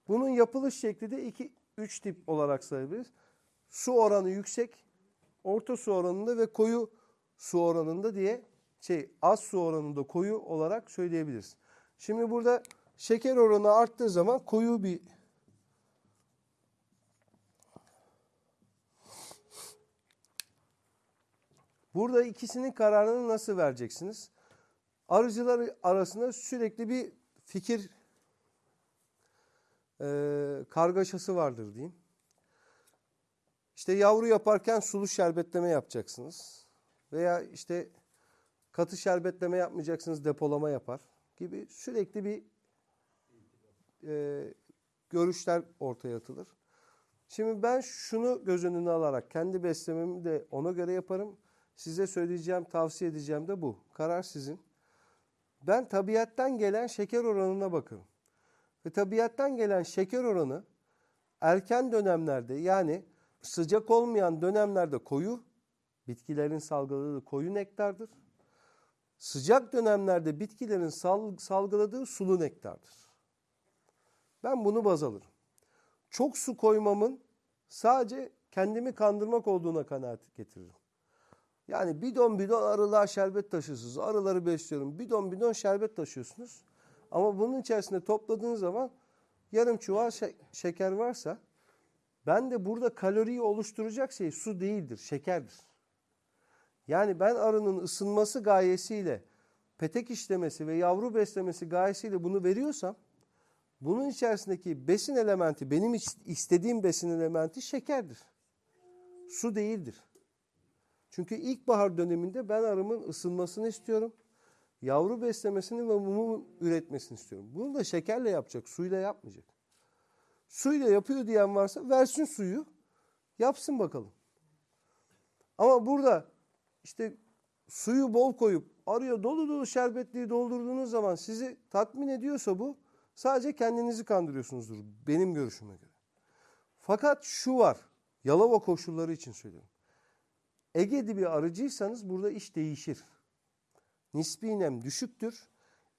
bunun yapılış şekli de 2 3 tip olarak sayabiliriz. Su oranı yüksek, orta su oranında ve koyu su oranında diye şey az su oranında koyu olarak söyleyebiliriz. Şimdi burada şeker oranı arttığı zaman koyu bir Burada ikisinin kararını nasıl vereceksiniz? Arıcılar arasında sürekli bir fikir e, kargaşası vardır diyeyim. İşte yavru yaparken sulu şerbetleme yapacaksınız. Veya işte katı şerbetleme yapmayacaksınız depolama yapar gibi sürekli bir e, görüşler ortaya atılır. Şimdi ben şunu göz önüne alarak kendi beslememi de ona göre yaparım. Size söyleyeceğim, tavsiye edeceğim de bu. Karar sizin. Ben tabiattan gelen şeker oranına bakarım. Ve tabiattan gelen şeker oranı erken dönemlerde yani sıcak olmayan dönemlerde koyu, bitkilerin salgıladığı koyu nektardır. Sıcak dönemlerde bitkilerin sal- salgıladığı sulu nektardır. Ben bunu baz alırım. Çok su koymamın sadece kendimi kandırmak olduğuna kanaat getiririm. Yani bidon bidon arılığa şerbet taşıyorsunuz. Arıları besliyorum. Bidon bidon şerbet taşıyorsunuz. Ama bunun içerisinde topladığınız zaman yarım çuval şe- şeker varsa ben de burada kaloriyi oluşturacak şey su değildir, şekerdir. Yani ben arının ısınması gayesiyle petek işlemesi ve yavru beslemesi gayesiyle bunu veriyorsam bunun içerisindeki besin elementi benim is- istediğim besin elementi şekerdir. Su değildir. Çünkü ilkbahar döneminde ben arımın ısınmasını istiyorum. Yavru beslemesini ve mumu üretmesini istiyorum. Bunu da şekerle yapacak, suyla yapmayacak. Suyla yapıyor diyen varsa versin suyu, yapsın bakalım. Ama burada işte suyu bol koyup araya dolu dolu şerbetliği doldurduğunuz zaman sizi tatmin ediyorsa bu sadece kendinizi kandırıyorsunuzdur benim görüşüme göre. Fakat şu var, Yalova koşulları için söylüyorum. Ege'de bir arıcıysanız burada iş değişir. Nispi nem düşüktür.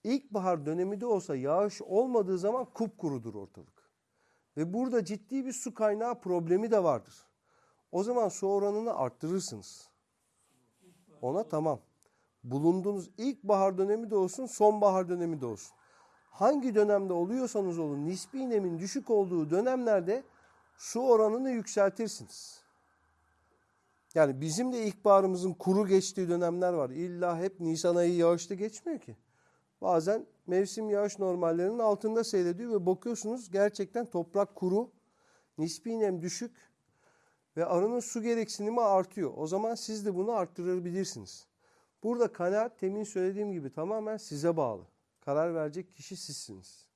İlkbahar dönemi de olsa yağış olmadığı zaman kupkurudur ortalık. Ve burada ciddi bir su kaynağı problemi de vardır. O zaman su oranını arttırırsınız. Ona tamam. Bulunduğunuz ilkbahar dönemi de olsun, sonbahar dönemi de olsun. Hangi dönemde oluyorsanız olun nispi nemin düşük olduğu dönemlerde su oranını yükseltirsiniz. Yani bizim de ilkbaharımızın kuru geçtiği dönemler var. İlla hep Nisan ayı yağışlı geçmiyor ki. Bazen mevsim yağış normallerinin altında seyrediyor ve bakıyorsunuz gerçekten toprak kuru, nispi nem düşük ve arının su gereksinimi artıyor. O zaman siz de bunu arttırabilirsiniz. Burada kanaat temin söylediğim gibi tamamen size bağlı. Karar verecek kişi sizsiniz.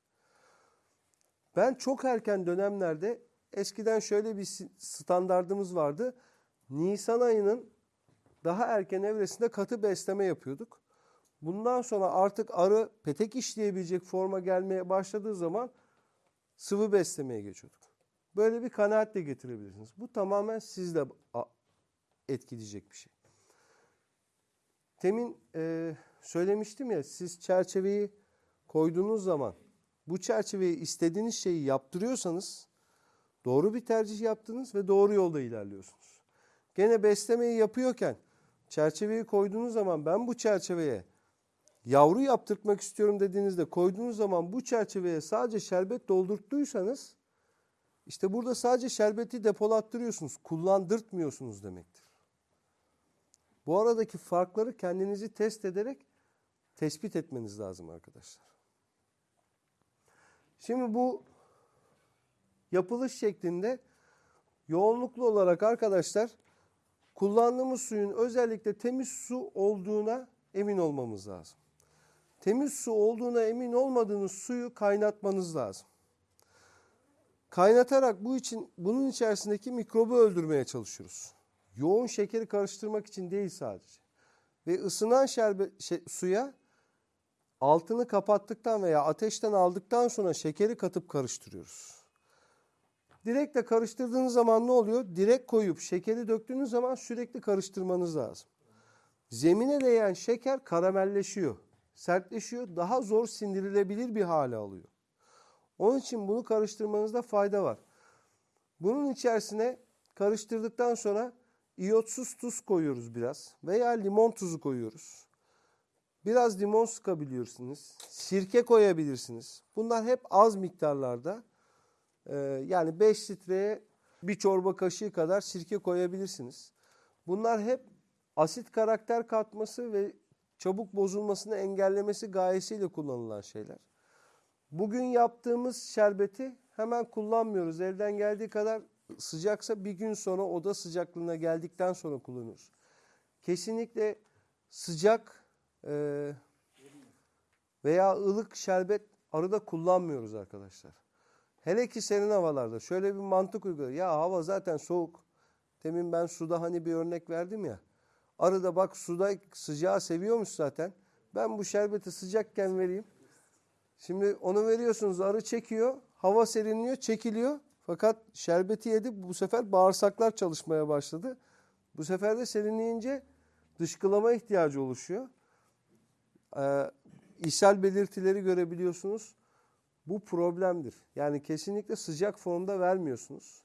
Ben çok erken dönemlerde eskiden şöyle bir standardımız vardı. Nisan ayının daha erken evresinde katı besleme yapıyorduk. Bundan sonra artık arı petek işleyebilecek forma gelmeye başladığı zaman sıvı beslemeye geçiyorduk. Böyle bir kanaatle getirebilirsiniz. Bu tamamen sizde etkileyecek bir şey. Temin e, söylemiştim ya siz çerçeveyi koyduğunuz zaman bu çerçeveyi istediğiniz şeyi yaptırıyorsanız doğru bir tercih yaptınız ve doğru yolda ilerliyorsunuz. Gene beslemeyi yapıyorken çerçeveyi koyduğunuz zaman ben bu çerçeveye yavru yaptırtmak istiyorum dediğinizde koyduğunuz zaman bu çerçeveye sadece şerbet doldurttuysanız işte burada sadece şerbeti depolattırıyorsunuz, kullandırtmıyorsunuz demektir. Bu aradaki farkları kendinizi test ederek tespit etmeniz lazım arkadaşlar. Şimdi bu yapılış şeklinde yoğunluklu olarak arkadaşlar kullandığımız suyun özellikle temiz su olduğuna emin olmamız lazım. Temiz su olduğuna emin olmadığınız suyu kaynatmanız lazım. Kaynatarak bu için bunun içerisindeki mikrobu öldürmeye çalışıyoruz. Yoğun şekeri karıştırmak için değil sadece. Ve ısınan şerbet şey, suya altını kapattıktan veya ateşten aldıktan sonra şekeri katıp karıştırıyoruz. Direkt de karıştırdığınız zaman ne oluyor? Direkt koyup şekeri döktüğünüz zaman sürekli karıştırmanız lazım. Zemine değen şeker karamelleşiyor, sertleşiyor, daha zor sindirilebilir bir hale alıyor. Onun için bunu karıştırmanızda fayda var. Bunun içerisine karıştırdıktan sonra iyotsuz tuz koyuyoruz biraz veya limon tuzu koyuyoruz. Biraz limon sıkabiliyorsunuz. Sirke koyabilirsiniz. Bunlar hep az miktarlarda. Ee, yani 5 litreye bir çorba kaşığı kadar sirke koyabilirsiniz. Bunlar hep asit karakter katması ve çabuk bozulmasını engellemesi gayesiyle kullanılan şeyler. Bugün yaptığımız şerbeti hemen kullanmıyoruz. Evden geldiği kadar sıcaksa bir gün sonra oda sıcaklığına geldikten sonra kullanıyoruz. Kesinlikle sıcak e, veya ılık şerbet arıda kullanmıyoruz arkadaşlar. Hele ki serin havalarda şöyle bir mantık uyguluyor. Ya hava zaten soğuk. Demin ben suda hani bir örnek verdim ya. Arı da bak suda sıcağı seviyormuş zaten. Ben bu şerbeti sıcakken vereyim. Şimdi onu veriyorsunuz arı çekiyor. Hava serinliyor çekiliyor. Fakat şerbeti yedi bu sefer bağırsaklar çalışmaya başladı. Bu sefer de serinleyince dışkılama ihtiyacı oluşuyor. Ee, ishal belirtileri görebiliyorsunuz. Bu problemdir. Yani kesinlikle sıcak formda vermiyorsunuz.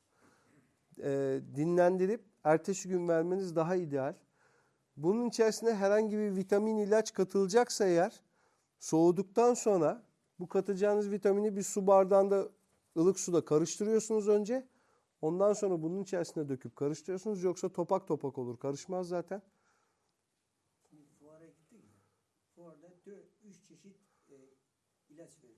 Ee, dinlendirip ertesi gün vermeniz daha ideal. Bunun içerisine herhangi bir vitamin ilaç katılacaksa eğer soğuduktan sonra bu katacağınız vitamini bir su bardağında ılık suda karıştırıyorsunuz önce. Ondan sonra bunun içerisine döküp karıştırıyorsunuz. Yoksa topak topak olur. Karışmaz zaten. Fuara gittik. Fuarda dö- üç çeşit e, ilaç veriyor.